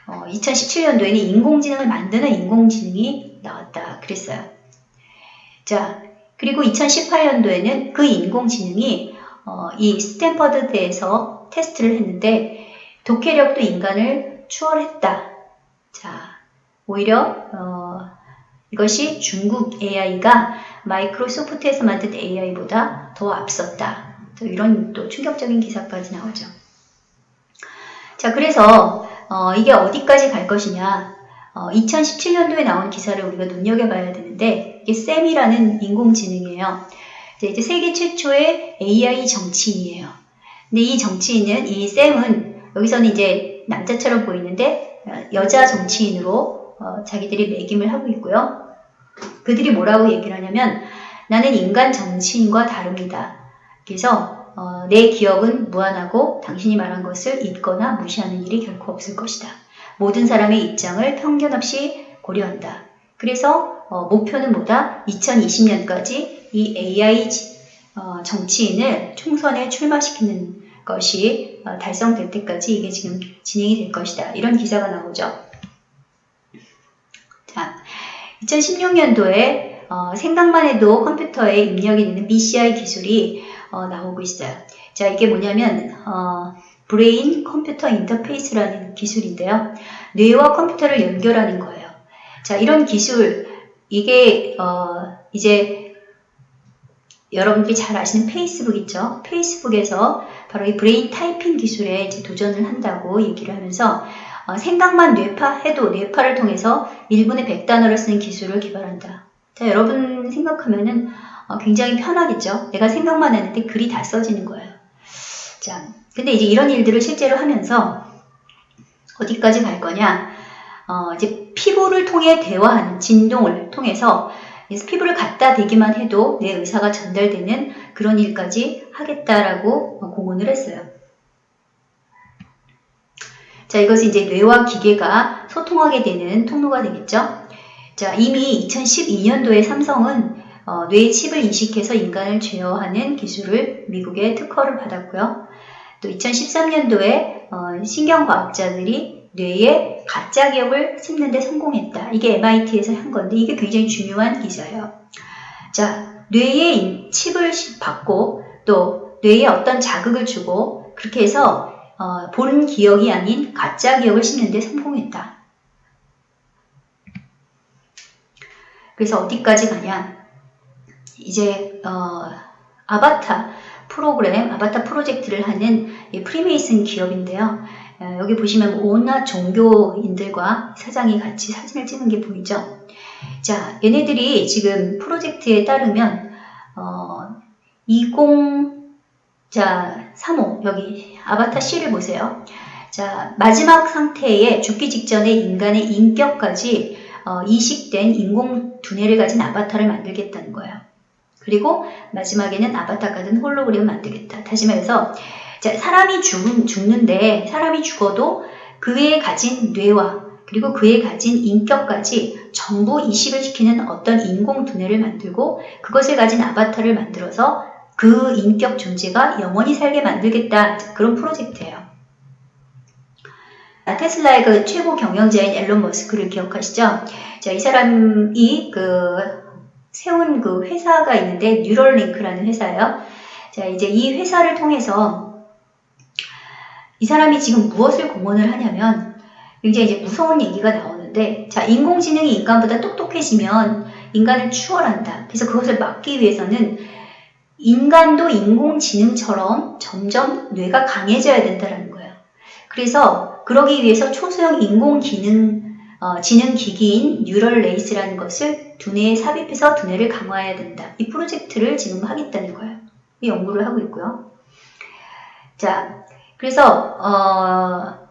어, 2017년도에는 인공지능을 만드는 인공지능이 나왔다 그랬어요. 자, 그리고 2018년도에는 그 인공지능이 어, 이 스탠퍼드 대에서 테스트를 했는데 독해력도 인간을 추월했다. 자, 오히려 어, 이것이 중국 AI가 마이크로소프트에서 만든 AI보다 더 앞섰다. 이런 또 충격적인 기사까지 나오죠. 자, 그래서 어, 이게 어디까지 갈 것이냐. 어, 2017년도에 나온 기사를 우리가 눈여겨봐야 되는데 이게 쌤이라는 인공지능이에요. 이제 세계 최초의 AI 정치인이에요. 근데 이 정치인은 이 쌤은 여기서는 이제 남자처럼 보이는데 어, 여자 정치인으로 어, 자기들이 매김을 하고 있고요. 그들이 뭐라고 얘기를 하냐면 나는 인간 정치인과 다릅니다. 그래서 어, 내 기억은 무한하고 당신이 말한 것을 잊거나 무시하는 일이 결코 없을 것이다. 모든 사람의 입장을 편견 없이 고려한다. 그래서 어, 목표는 뭐다? 2020년까지 이 AI 어, 정치인을 총선에 출마시키는 것이 어, 달성될 때까지 이게 지금 진행이 될 것이다. 이런 기사가 나오죠. 자, 2016년도에 어, 생각만 해도 컴퓨터에 입력이 되는 BCI 기술이 어, 나오고 있어요. 자, 이게 뭐냐면 어, brain computer interface라는 기술인데요. 뇌와 컴퓨터를 연결하는 거예요. 자, 이런 기술 이게 어, 이제 여러분들이 잘 아시는 페이스북 있죠? 페이스북에서 바로 이 brain typing 기술에 이제 도전을 한다고 얘기를 하면서 어, 생각만 뇌파해도 뇌파를 통해서 1분에 100단어를 쓰는 기술을 개발한다. 자, 여러분 생각하면은 어, 굉장히 편하겠죠? 내가 생각만 했는데 글이 다 써지는 거예요. 자, 근데 이제 이런 일들을 실제로 하면서 어디까지 갈 거냐? 어, 이제 피부를 통해 대화하는 진동을 통해서 그래서 피부를 갖다 대기만 해도 내 의사가 전달되는 그런 일까지 하겠다라고 공언을 했어요. 자, 이것이 이제 뇌와 기계가 소통하게 되는 통로가 되겠죠. 자, 이미 2012년도에 삼성은 어, 뇌 칩을 인식해서 인간을 제어하는 기술을 미국에 특허를 받았고요. 또 2013년도에 어, 신경과학자들이 뇌에 가짜 기억을 심는 데 성공했다. 이게 MIT에서 한 건데 이게 굉장히 중요한 기사예요. 자, 뇌에 칩을 받고 또 뇌에 어떤 자극을 주고 그렇게 해서 어, 본 기억이 아닌 가짜 기억을 심는 데 성공했다. 그래서 어디까지 가냐? 이제 어, 아바타 프로그램, 아바타 프로젝트를 하는 프리메이슨 기업인데요. 어, 여기 보시면 온갖 종교인들과 사장이 같이 사진을 찍은 게 보이죠? 자, 얘네들이 지금 프로젝트에 따르면 어, 20 자, 3호 여기 아바타 C를 보세요. 자, 마지막 상태에 죽기 직전에 인간의 인격까지 어, 이식된 인공 두뇌를 가진 아바타를 만들겠다는 거예요. 그리고 마지막에는 아바타 같은 홀로그램을 만들겠다. 다시 말해서 자, 사람이 죽, 죽는데 사람이 죽어도 그에 가진 뇌와 그리고 그에 가진 인격까지 전부 이식을 시키는 어떤 인공 두뇌를 만들고 그것을 가진 아바타를 만들어서 그 인격 존재가 영원히 살게 만들겠다. 그런 프로젝트예요. 아, 테슬라의 그 최고 경영자인 앨런 머스크를 기억하시죠? 자, 이 사람이 그 세운 그 회사가 있는데 뉴럴링크라는 회사예요. 자, 이제 이 회사를 통해서 이 사람이 지금 무엇을 공헌을 하냐면 굉장히 이제 무서운 얘기가 나오는데 자, 인공지능이 인간보다 똑똑해지면 인간을 추월한다. 그래서 그것을 막기 위해서는 인간도 인공지능처럼 점점 뇌가 강해져야 된다는 거예요. 그래서 그러기 위해서 초소형 인공기능 어, 지능 기기인 neural lace라는 것을 두뇌에 삽입해서 두뇌를 강화해야 된다. 이 프로젝트를 지금 하겠다는 거예요. 이 연구를 하고 있고요. 자, 그래서 어,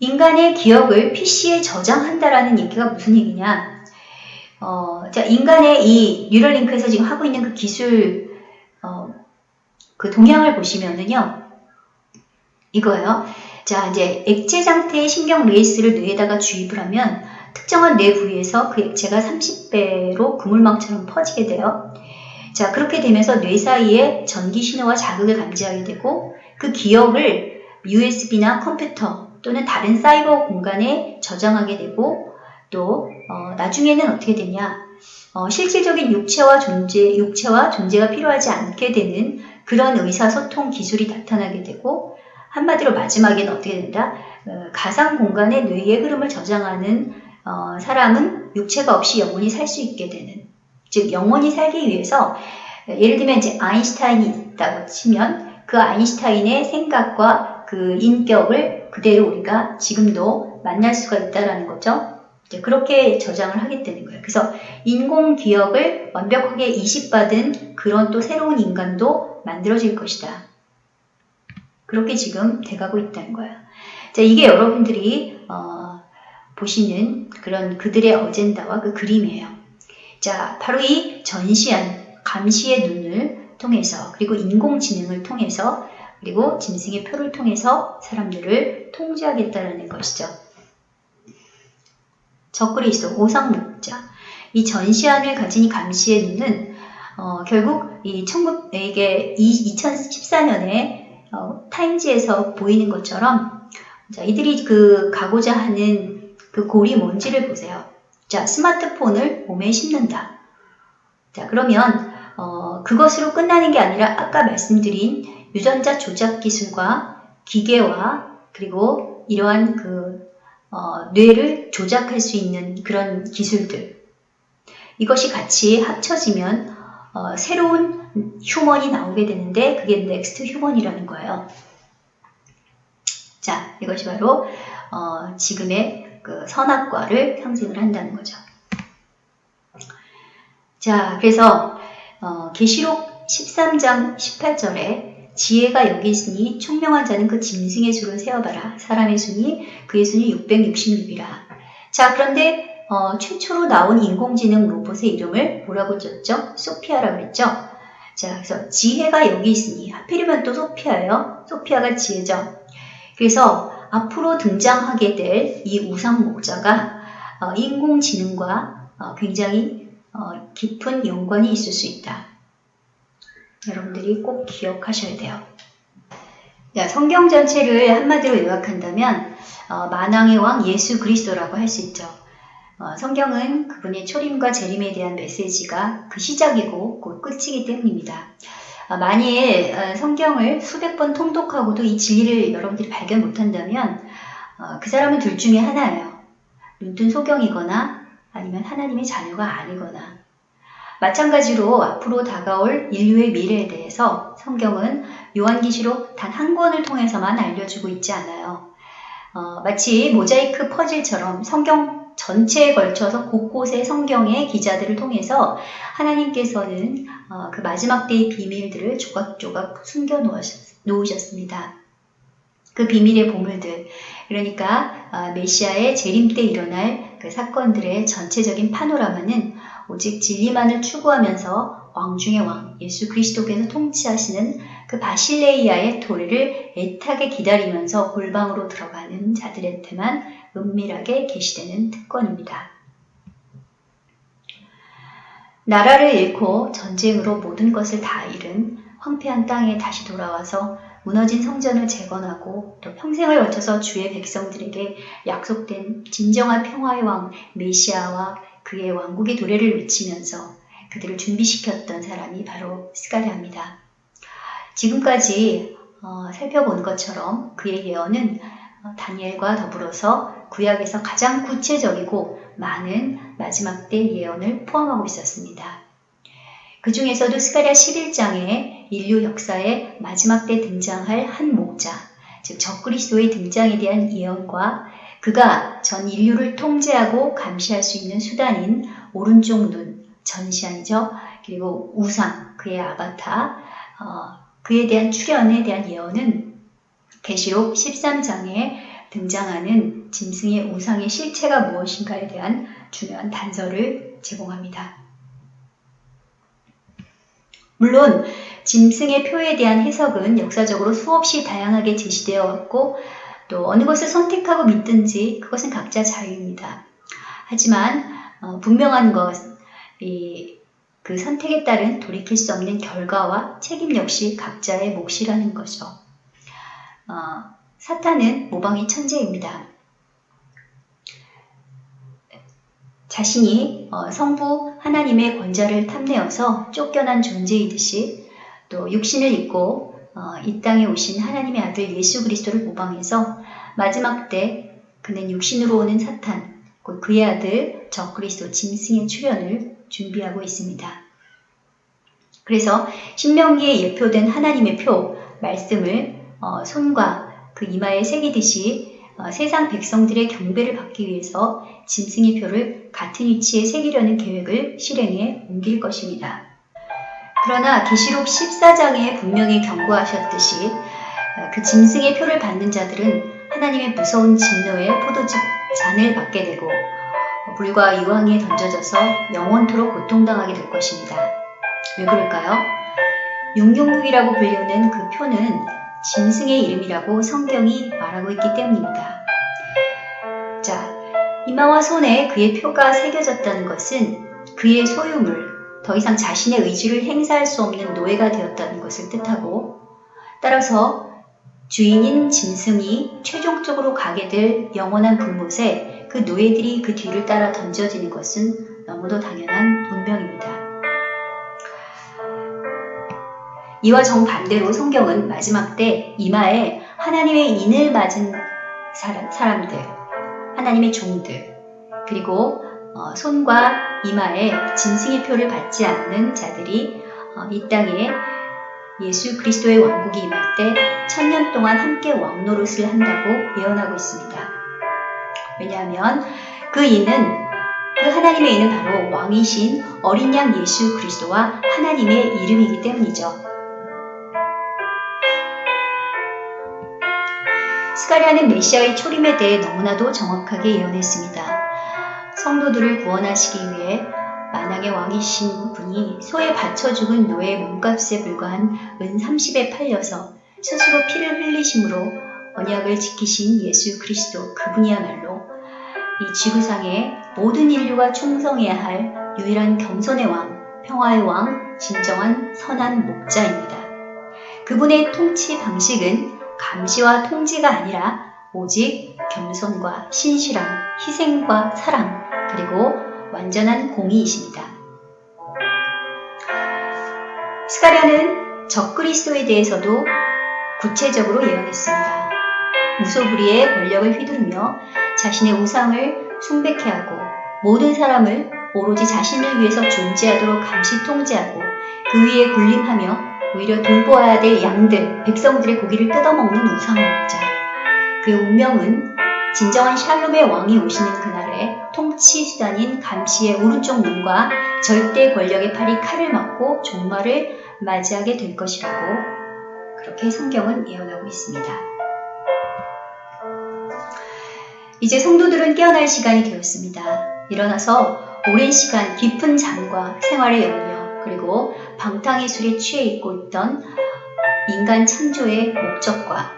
인간의 기억을 PC에 저장한다라는 얘기가 무슨 얘기냐? 어, 자, 인간의 이 Neuralink에서 지금 하고 있는 그 기술, 어, 그 동향을 보시면은요, 이거예요. 자, 이제 액체 상태의 신경 레이스를 뇌에다가 주입을 하면 특정한 뇌 부위에서 그 액체가 30배로 그물망처럼 퍼지게 돼요. 자, 그렇게 되면서 뇌 사이에 전기 신호와 자극을 감지하게 되고 그 기억을 USB나 컴퓨터 또는 다른 사이버 공간에 저장하게 되고 또 어, 나중에는 어떻게 되냐? 어, 실질적인 육체와 존재, 육체와 존재가 필요하지 않게 되는 그런 의사소통 기술이 나타나게 되고 한마디로 마지막에는 어떻게 된다? 어, 가상 공간의 뇌의 흐름을 저장하는 어, 사람은 육체가 없이 영원히 살 수 있게 되는 즉 영원히 살기 위해서 예를 들면 이제 아인슈타인이 있다고 치면 그 아인슈타인의 생각과 그 인격을 그대로 우리가 지금도 만날 수가 있다라는 거죠. 그렇게 저장을 하겠다는 거예요. 그래서 인공 기억을 완벽하게 이식받은 그런 또 새로운 인간도 만들어질 것이다. 그렇게 지금 돼가고 있다는 거예요. 자, 이게 여러분들이 어, 보시는 그런 그들의 어젠다와 그 그림이에요. 자, 바로 이 전시한 감시의 눈을 통해서 그리고 인공지능을 통해서 그리고 짐승의 표를 통해서 사람들을 통제하겠다는 것이죠. 있어 오상목자. 이 전시안을 가진 이 감시의 눈은 어, 결국 이 19, 이게 2014년에 어, 타임지에서 보이는 것처럼 자, 이들이 그 가고자 하는 그 골이 뭔지를 보세요. 자, 스마트폰을 몸에 심는다. 자, 그러면 어, 그것으로 끝나는 게 아니라 아까 말씀드린 유전자 조작 기술과 기계와 그리고 이러한 그 어, 뇌를 조작할 수 있는 그런 기술들 이것이 같이 합쳐지면 어, 새로운 human이 나오게 되는데 그게 next human이라는 거예요. 자, 이것이 바로 어, 지금의 그 선악과를 상징을 한다는 거죠. 자, 그래서 어, 계시록 13장 18절에 지혜가 여기 있으니 총명한 자는 그 짐승의 수를 세어봐라. 사람의 수니 그의 순이 666이라. 자, 그런데 어, 최초로 나온 인공지능 로봇의 이름을 뭐라고 줬죠? 소피아라고 그랬죠? 자, 그래서 지혜가 여기 있으니 하필이면 또 소피아예요. 소피아가 지혜죠. 그래서 앞으로 등장하게 될 이 우상 목자가 어, 인공지능과 어, 굉장히 어, 깊은 연관이 있을 수 있다. 여러분들이 꼭 기억하셔야 돼요. 자, 성경 전체를 한마디로 요약한다면 어, 만왕의 왕 예수 그리스도라고 할 수 있죠. 어, 성경은 그분의 초림과 재림에 대한 메시지가 그 시작이고 곧 끝이기 때문입니다. 어, 만일 어, 성경을 수백 번 통독하고도 이 진리를 여러분들이 발견 못한다면 어, 그 사람은 둘 중에 하나예요. 눈뜬 소경이거나 아니면 하나님의 자녀가 아니거나 마찬가지로 앞으로 다가올 인류의 미래에 대해서 성경은 요한기시록 단 한 권을 통해서만 알려주고 있지 않아요. 어, 마치 모자이크 퍼즐처럼 성경 전체에 걸쳐서 곳곳의 성경의 기자들을 통해서 하나님께서는 어, 그 마지막 때의 비밀들을 조각조각 숨겨 놓으셨습니다. 그 비밀의 보물들, 그러니까 어, 메시아의 재림 때 일어날 그 사건들의 전체적인 파노라마는 오직 진리만을 추구하면서 왕 중의 왕 예수 그리스도께서 통치하시는 그 바실레이아의 도래를 애타게 기다리면서 골방으로 들어가는 자들한테만 은밀하게 계시되는 특권입니다. 나라를 잃고 전쟁으로 모든 것을 다 잃은 황폐한 땅에 다시 돌아와서 무너진 성전을 재건하고 또 평생을 거쳐서 주의 백성들에게 약속된 진정한 평화의 왕 메시아와 그의 왕국의 도래를 외치면서 그들을 준비시켰던 사람이 바로 스가랴입니다. 지금까지 어, 살펴본 것처럼 그의 예언은 어, 다니엘과 더불어서 구약에서 가장 구체적이고 많은 마지막 때 예언을 포함하고 있었습니다. 그 중에서도 스가랴 11장에 인류 역사의 마지막 때 등장할 한 목자, 즉 적그리스도의 등장에 대한 예언과 그가 전 인류를 통제하고 감시할 수 있는 수단인 오른쪽 눈, 전시안이죠. 그리고 우상, 그의 아바타, 어, 그에 대한 출현에 대한 예언은 계시록 13장에 등장하는 짐승의 우상의 실체가 무엇인가에 대한 중요한 단서를 제공합니다. 물론 짐승의 표에 대한 해석은 역사적으로 수없이 다양하게 제시되어 왔고 또 어느 것을 선택하고 믿든지 그것은 각자 자유입니다. 하지만 어, 분명한 것, 이, 그 선택에 따른 돌이킬 수 없는 결과와 책임 역시 각자의 몫이라는 거죠. 어, 사탄은 모방의 천재입니다. 자신이 어, 성부 하나님의 권자를 탐내어서 쫓겨난 존재이듯이 또 육신을 입고 어, 이 땅에 오신 하나님의 아들 예수 그리스도를 모방해서 마지막 때 그는 육신으로 오는 사탄, 그의 아들 저 그리스도 짐승의 출현을 준비하고 있습니다. 그래서 신명기에 예표된 하나님의 표 말씀을 어, 손과 그 이마에 새기듯이 어, 세상 백성들의 경배를 받기 위해서 짐승의 표를 같은 위치에 새기려는 계획을 실행해 옮길 것입니다. 그러나 계시록 14장에 분명히 경고하셨듯이 어, 그 짐승의 표를 받는 자들은 하나님의 무서운 진노의 포도즙 잔을 받게 되고 불과 유황에 던져져서 영원토록 고통당하게 될 것입니다. 왜 그럴까요? 666이라고 불리는 그 표는 짐승의 이름이라고 성경이 말하고 있기 때문입니다. 자, 이마와 손에 그의 표가 새겨졌다는 것은 그의 소유물, 더 이상 자신의 의지를 행사할 수 없는 노예가 되었다는 것을 뜻하고 따라서 주인인 짐승이 최종적으로 가게 될 영원한 불못에 그 노예들이 그 뒤를 따라 던져지는 것은 너무도 당연한 운명입니다. 이와 정반대로 성경은 마지막 때 이마에 하나님의 인을 맞은 사람, 들 하나님의 종들, 그리고 어, 손과 이마에 짐승의 표를 받지 않는 자들이 어, 이 땅에 예수 그리스도의 왕국이 임할 때 천년 동안 함께 왕노릇을 한다고 예언하고 있습니다. 왜냐하면 그 이는 그 하나님의 이는 바로 왕이신 어린 양 예수 그리스도와 하나님의 이름이기 때문이죠. 스가리아는 메시아의 초림에 대해 너무나도 정확하게 예언했습니다. 성도들을 구원하시기 위해 만왕의 왕이신 분이 소에 바쳐 죽은 노예 몸값에 불과한 은 30에 팔려서 스스로 피를 흘리심으로 언약을 지키신 예수 그리스도 그분이야말로 이 지구상의 모든 인류가 충성해야 할 유일한 겸손의 왕, 평화의 왕, 진정한 선한 목자입니다. 그분의 통치 방식은 감시와 통지가 아니라 오직 겸손과 신실함, 희생과 사랑, 그리고 완전한 공의이십니다. 스가랴는 적그리스도에 대해서도 구체적으로 예언했습니다. 무소불위의 권력을 휘두르며 자신의 우상을 숭배케 하고 모든 사람을 오로지 자신을 위해서 존재하도록 감시 통제하고 그 위에 군림하며 오히려 돌보아야 될 양들, 백성들의 고기를 뜯어먹는 우상목자. 그의 운명은 진정한 샬롬의 왕이 오시는 그날에 통치 수단인 감시의 오른쪽 눈과 절대 권력의 팔이 칼을 맞고 종말을 맞이하게 될 것이라고 그렇게 성경은 예언하고 있습니다. 이제 성도들은 깨어날 시간이 되었습니다. 일어나서 오랜 시간 깊은 잠과 생활의 영역 그리고 방탕의술에 취해 있고 있던 인간 창조의 목적과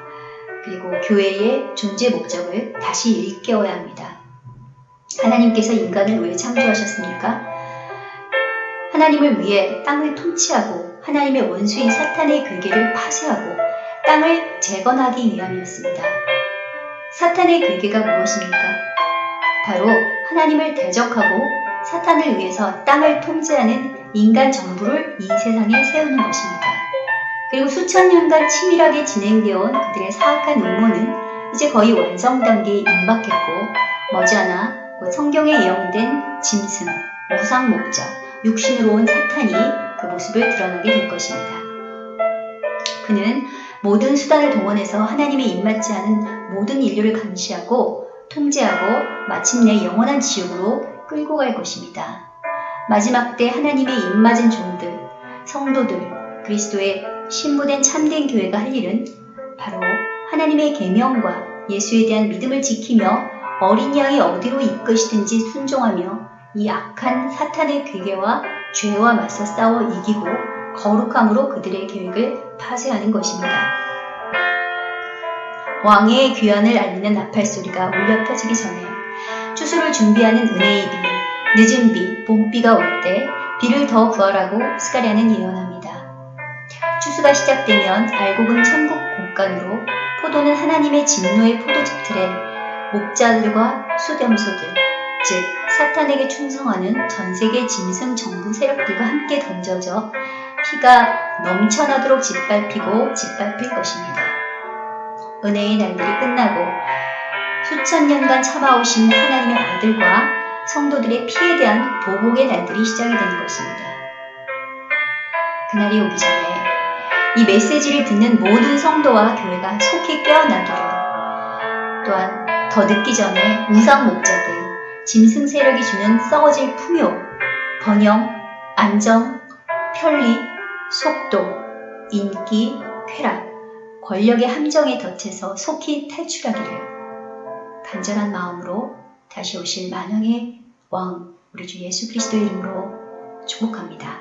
그리고 교회의 존재 목적을 다시 일깨워야 합니다. 하나님께서 인간을 왜 창조하셨습니까? 하나님을 위해 땅을 통치하고 하나님의 원수인 사탄의 괴계를 파쇄하고 땅을 재건하기 위함이었습니다. 사탄의 괴계가 무엇입니까? 바로 하나님을 대적하고 사탄을 위해서 땅을 통제하는 인간 정부를 이 세상에 세우는 것입니다. 그리고 수천 년간 치밀하게 진행되어 온 그들의 사악한 음모는 이제 거의 완성 단계에 임박했고 머지않아 뭐 성경에 예언된 짐승, 우상 목자, 육신으로 온 사탄이 그 모습을 드러나게 될 것입니다. 그는 모든 수단을 동원해서 하나님의 입맞지 않은 모든 인류를 감시하고 통제하고 마침내 영원한 지옥으로 끌고 갈 것입니다. 마지막 때 하나님의 입맞은 종들, 성도들, 그리스도의 신부된 참된 교회가 할 일은 바로 하나님의 계명과 예수에 대한 믿음을 지키며 어린 양이 어디로 이끄시든지 순종하며 이 악한 사탄의 괴계와 죄와 맞서 싸워 이기고 거룩함으로 그들의 계획을 파쇄하는 것입니다. 왕의 귀환을 알리는 나팔 소리가 울려 퍼지기 전에 추수를 준비하는 은혜의 비, 늦은 비, 봄비가 올 때 비를 더 구하라고 스가랴는 예언합니다. 추수가 시작되면 알곡은 천국 곡간으로 포도는 하나님의 진노의 포도즙 틀에 목자들과 수렴소들, 즉 사탄에게 충성하는 전 세계 짐승 정부 세력들과 함께 던져져 피가 넘쳐나도록 짓밟히고 짓밟힐 것입니다. 은혜의 날들이 끝나고 수천 년간 참아오신 하나님의 아들과 성도들의 피에 대한 보복의 날들이 시작이 되는 것입니다. 그날이 오기 전에 이 메시지를 듣는 모든 성도와 교회가 속히 깨어나기를 또한 더 늦기 전에 우상 목자들, 짐승 세력이 주는 썩어질 풍요, 번영, 안정, 편리, 속도, 인기, 쾌락, 권력의 함정에 덫에서 속히 탈출하기를 간절한 마음으로 다시 오실 만왕의 왕 우리 주 예수 그리스도 이름으로 축복합니다.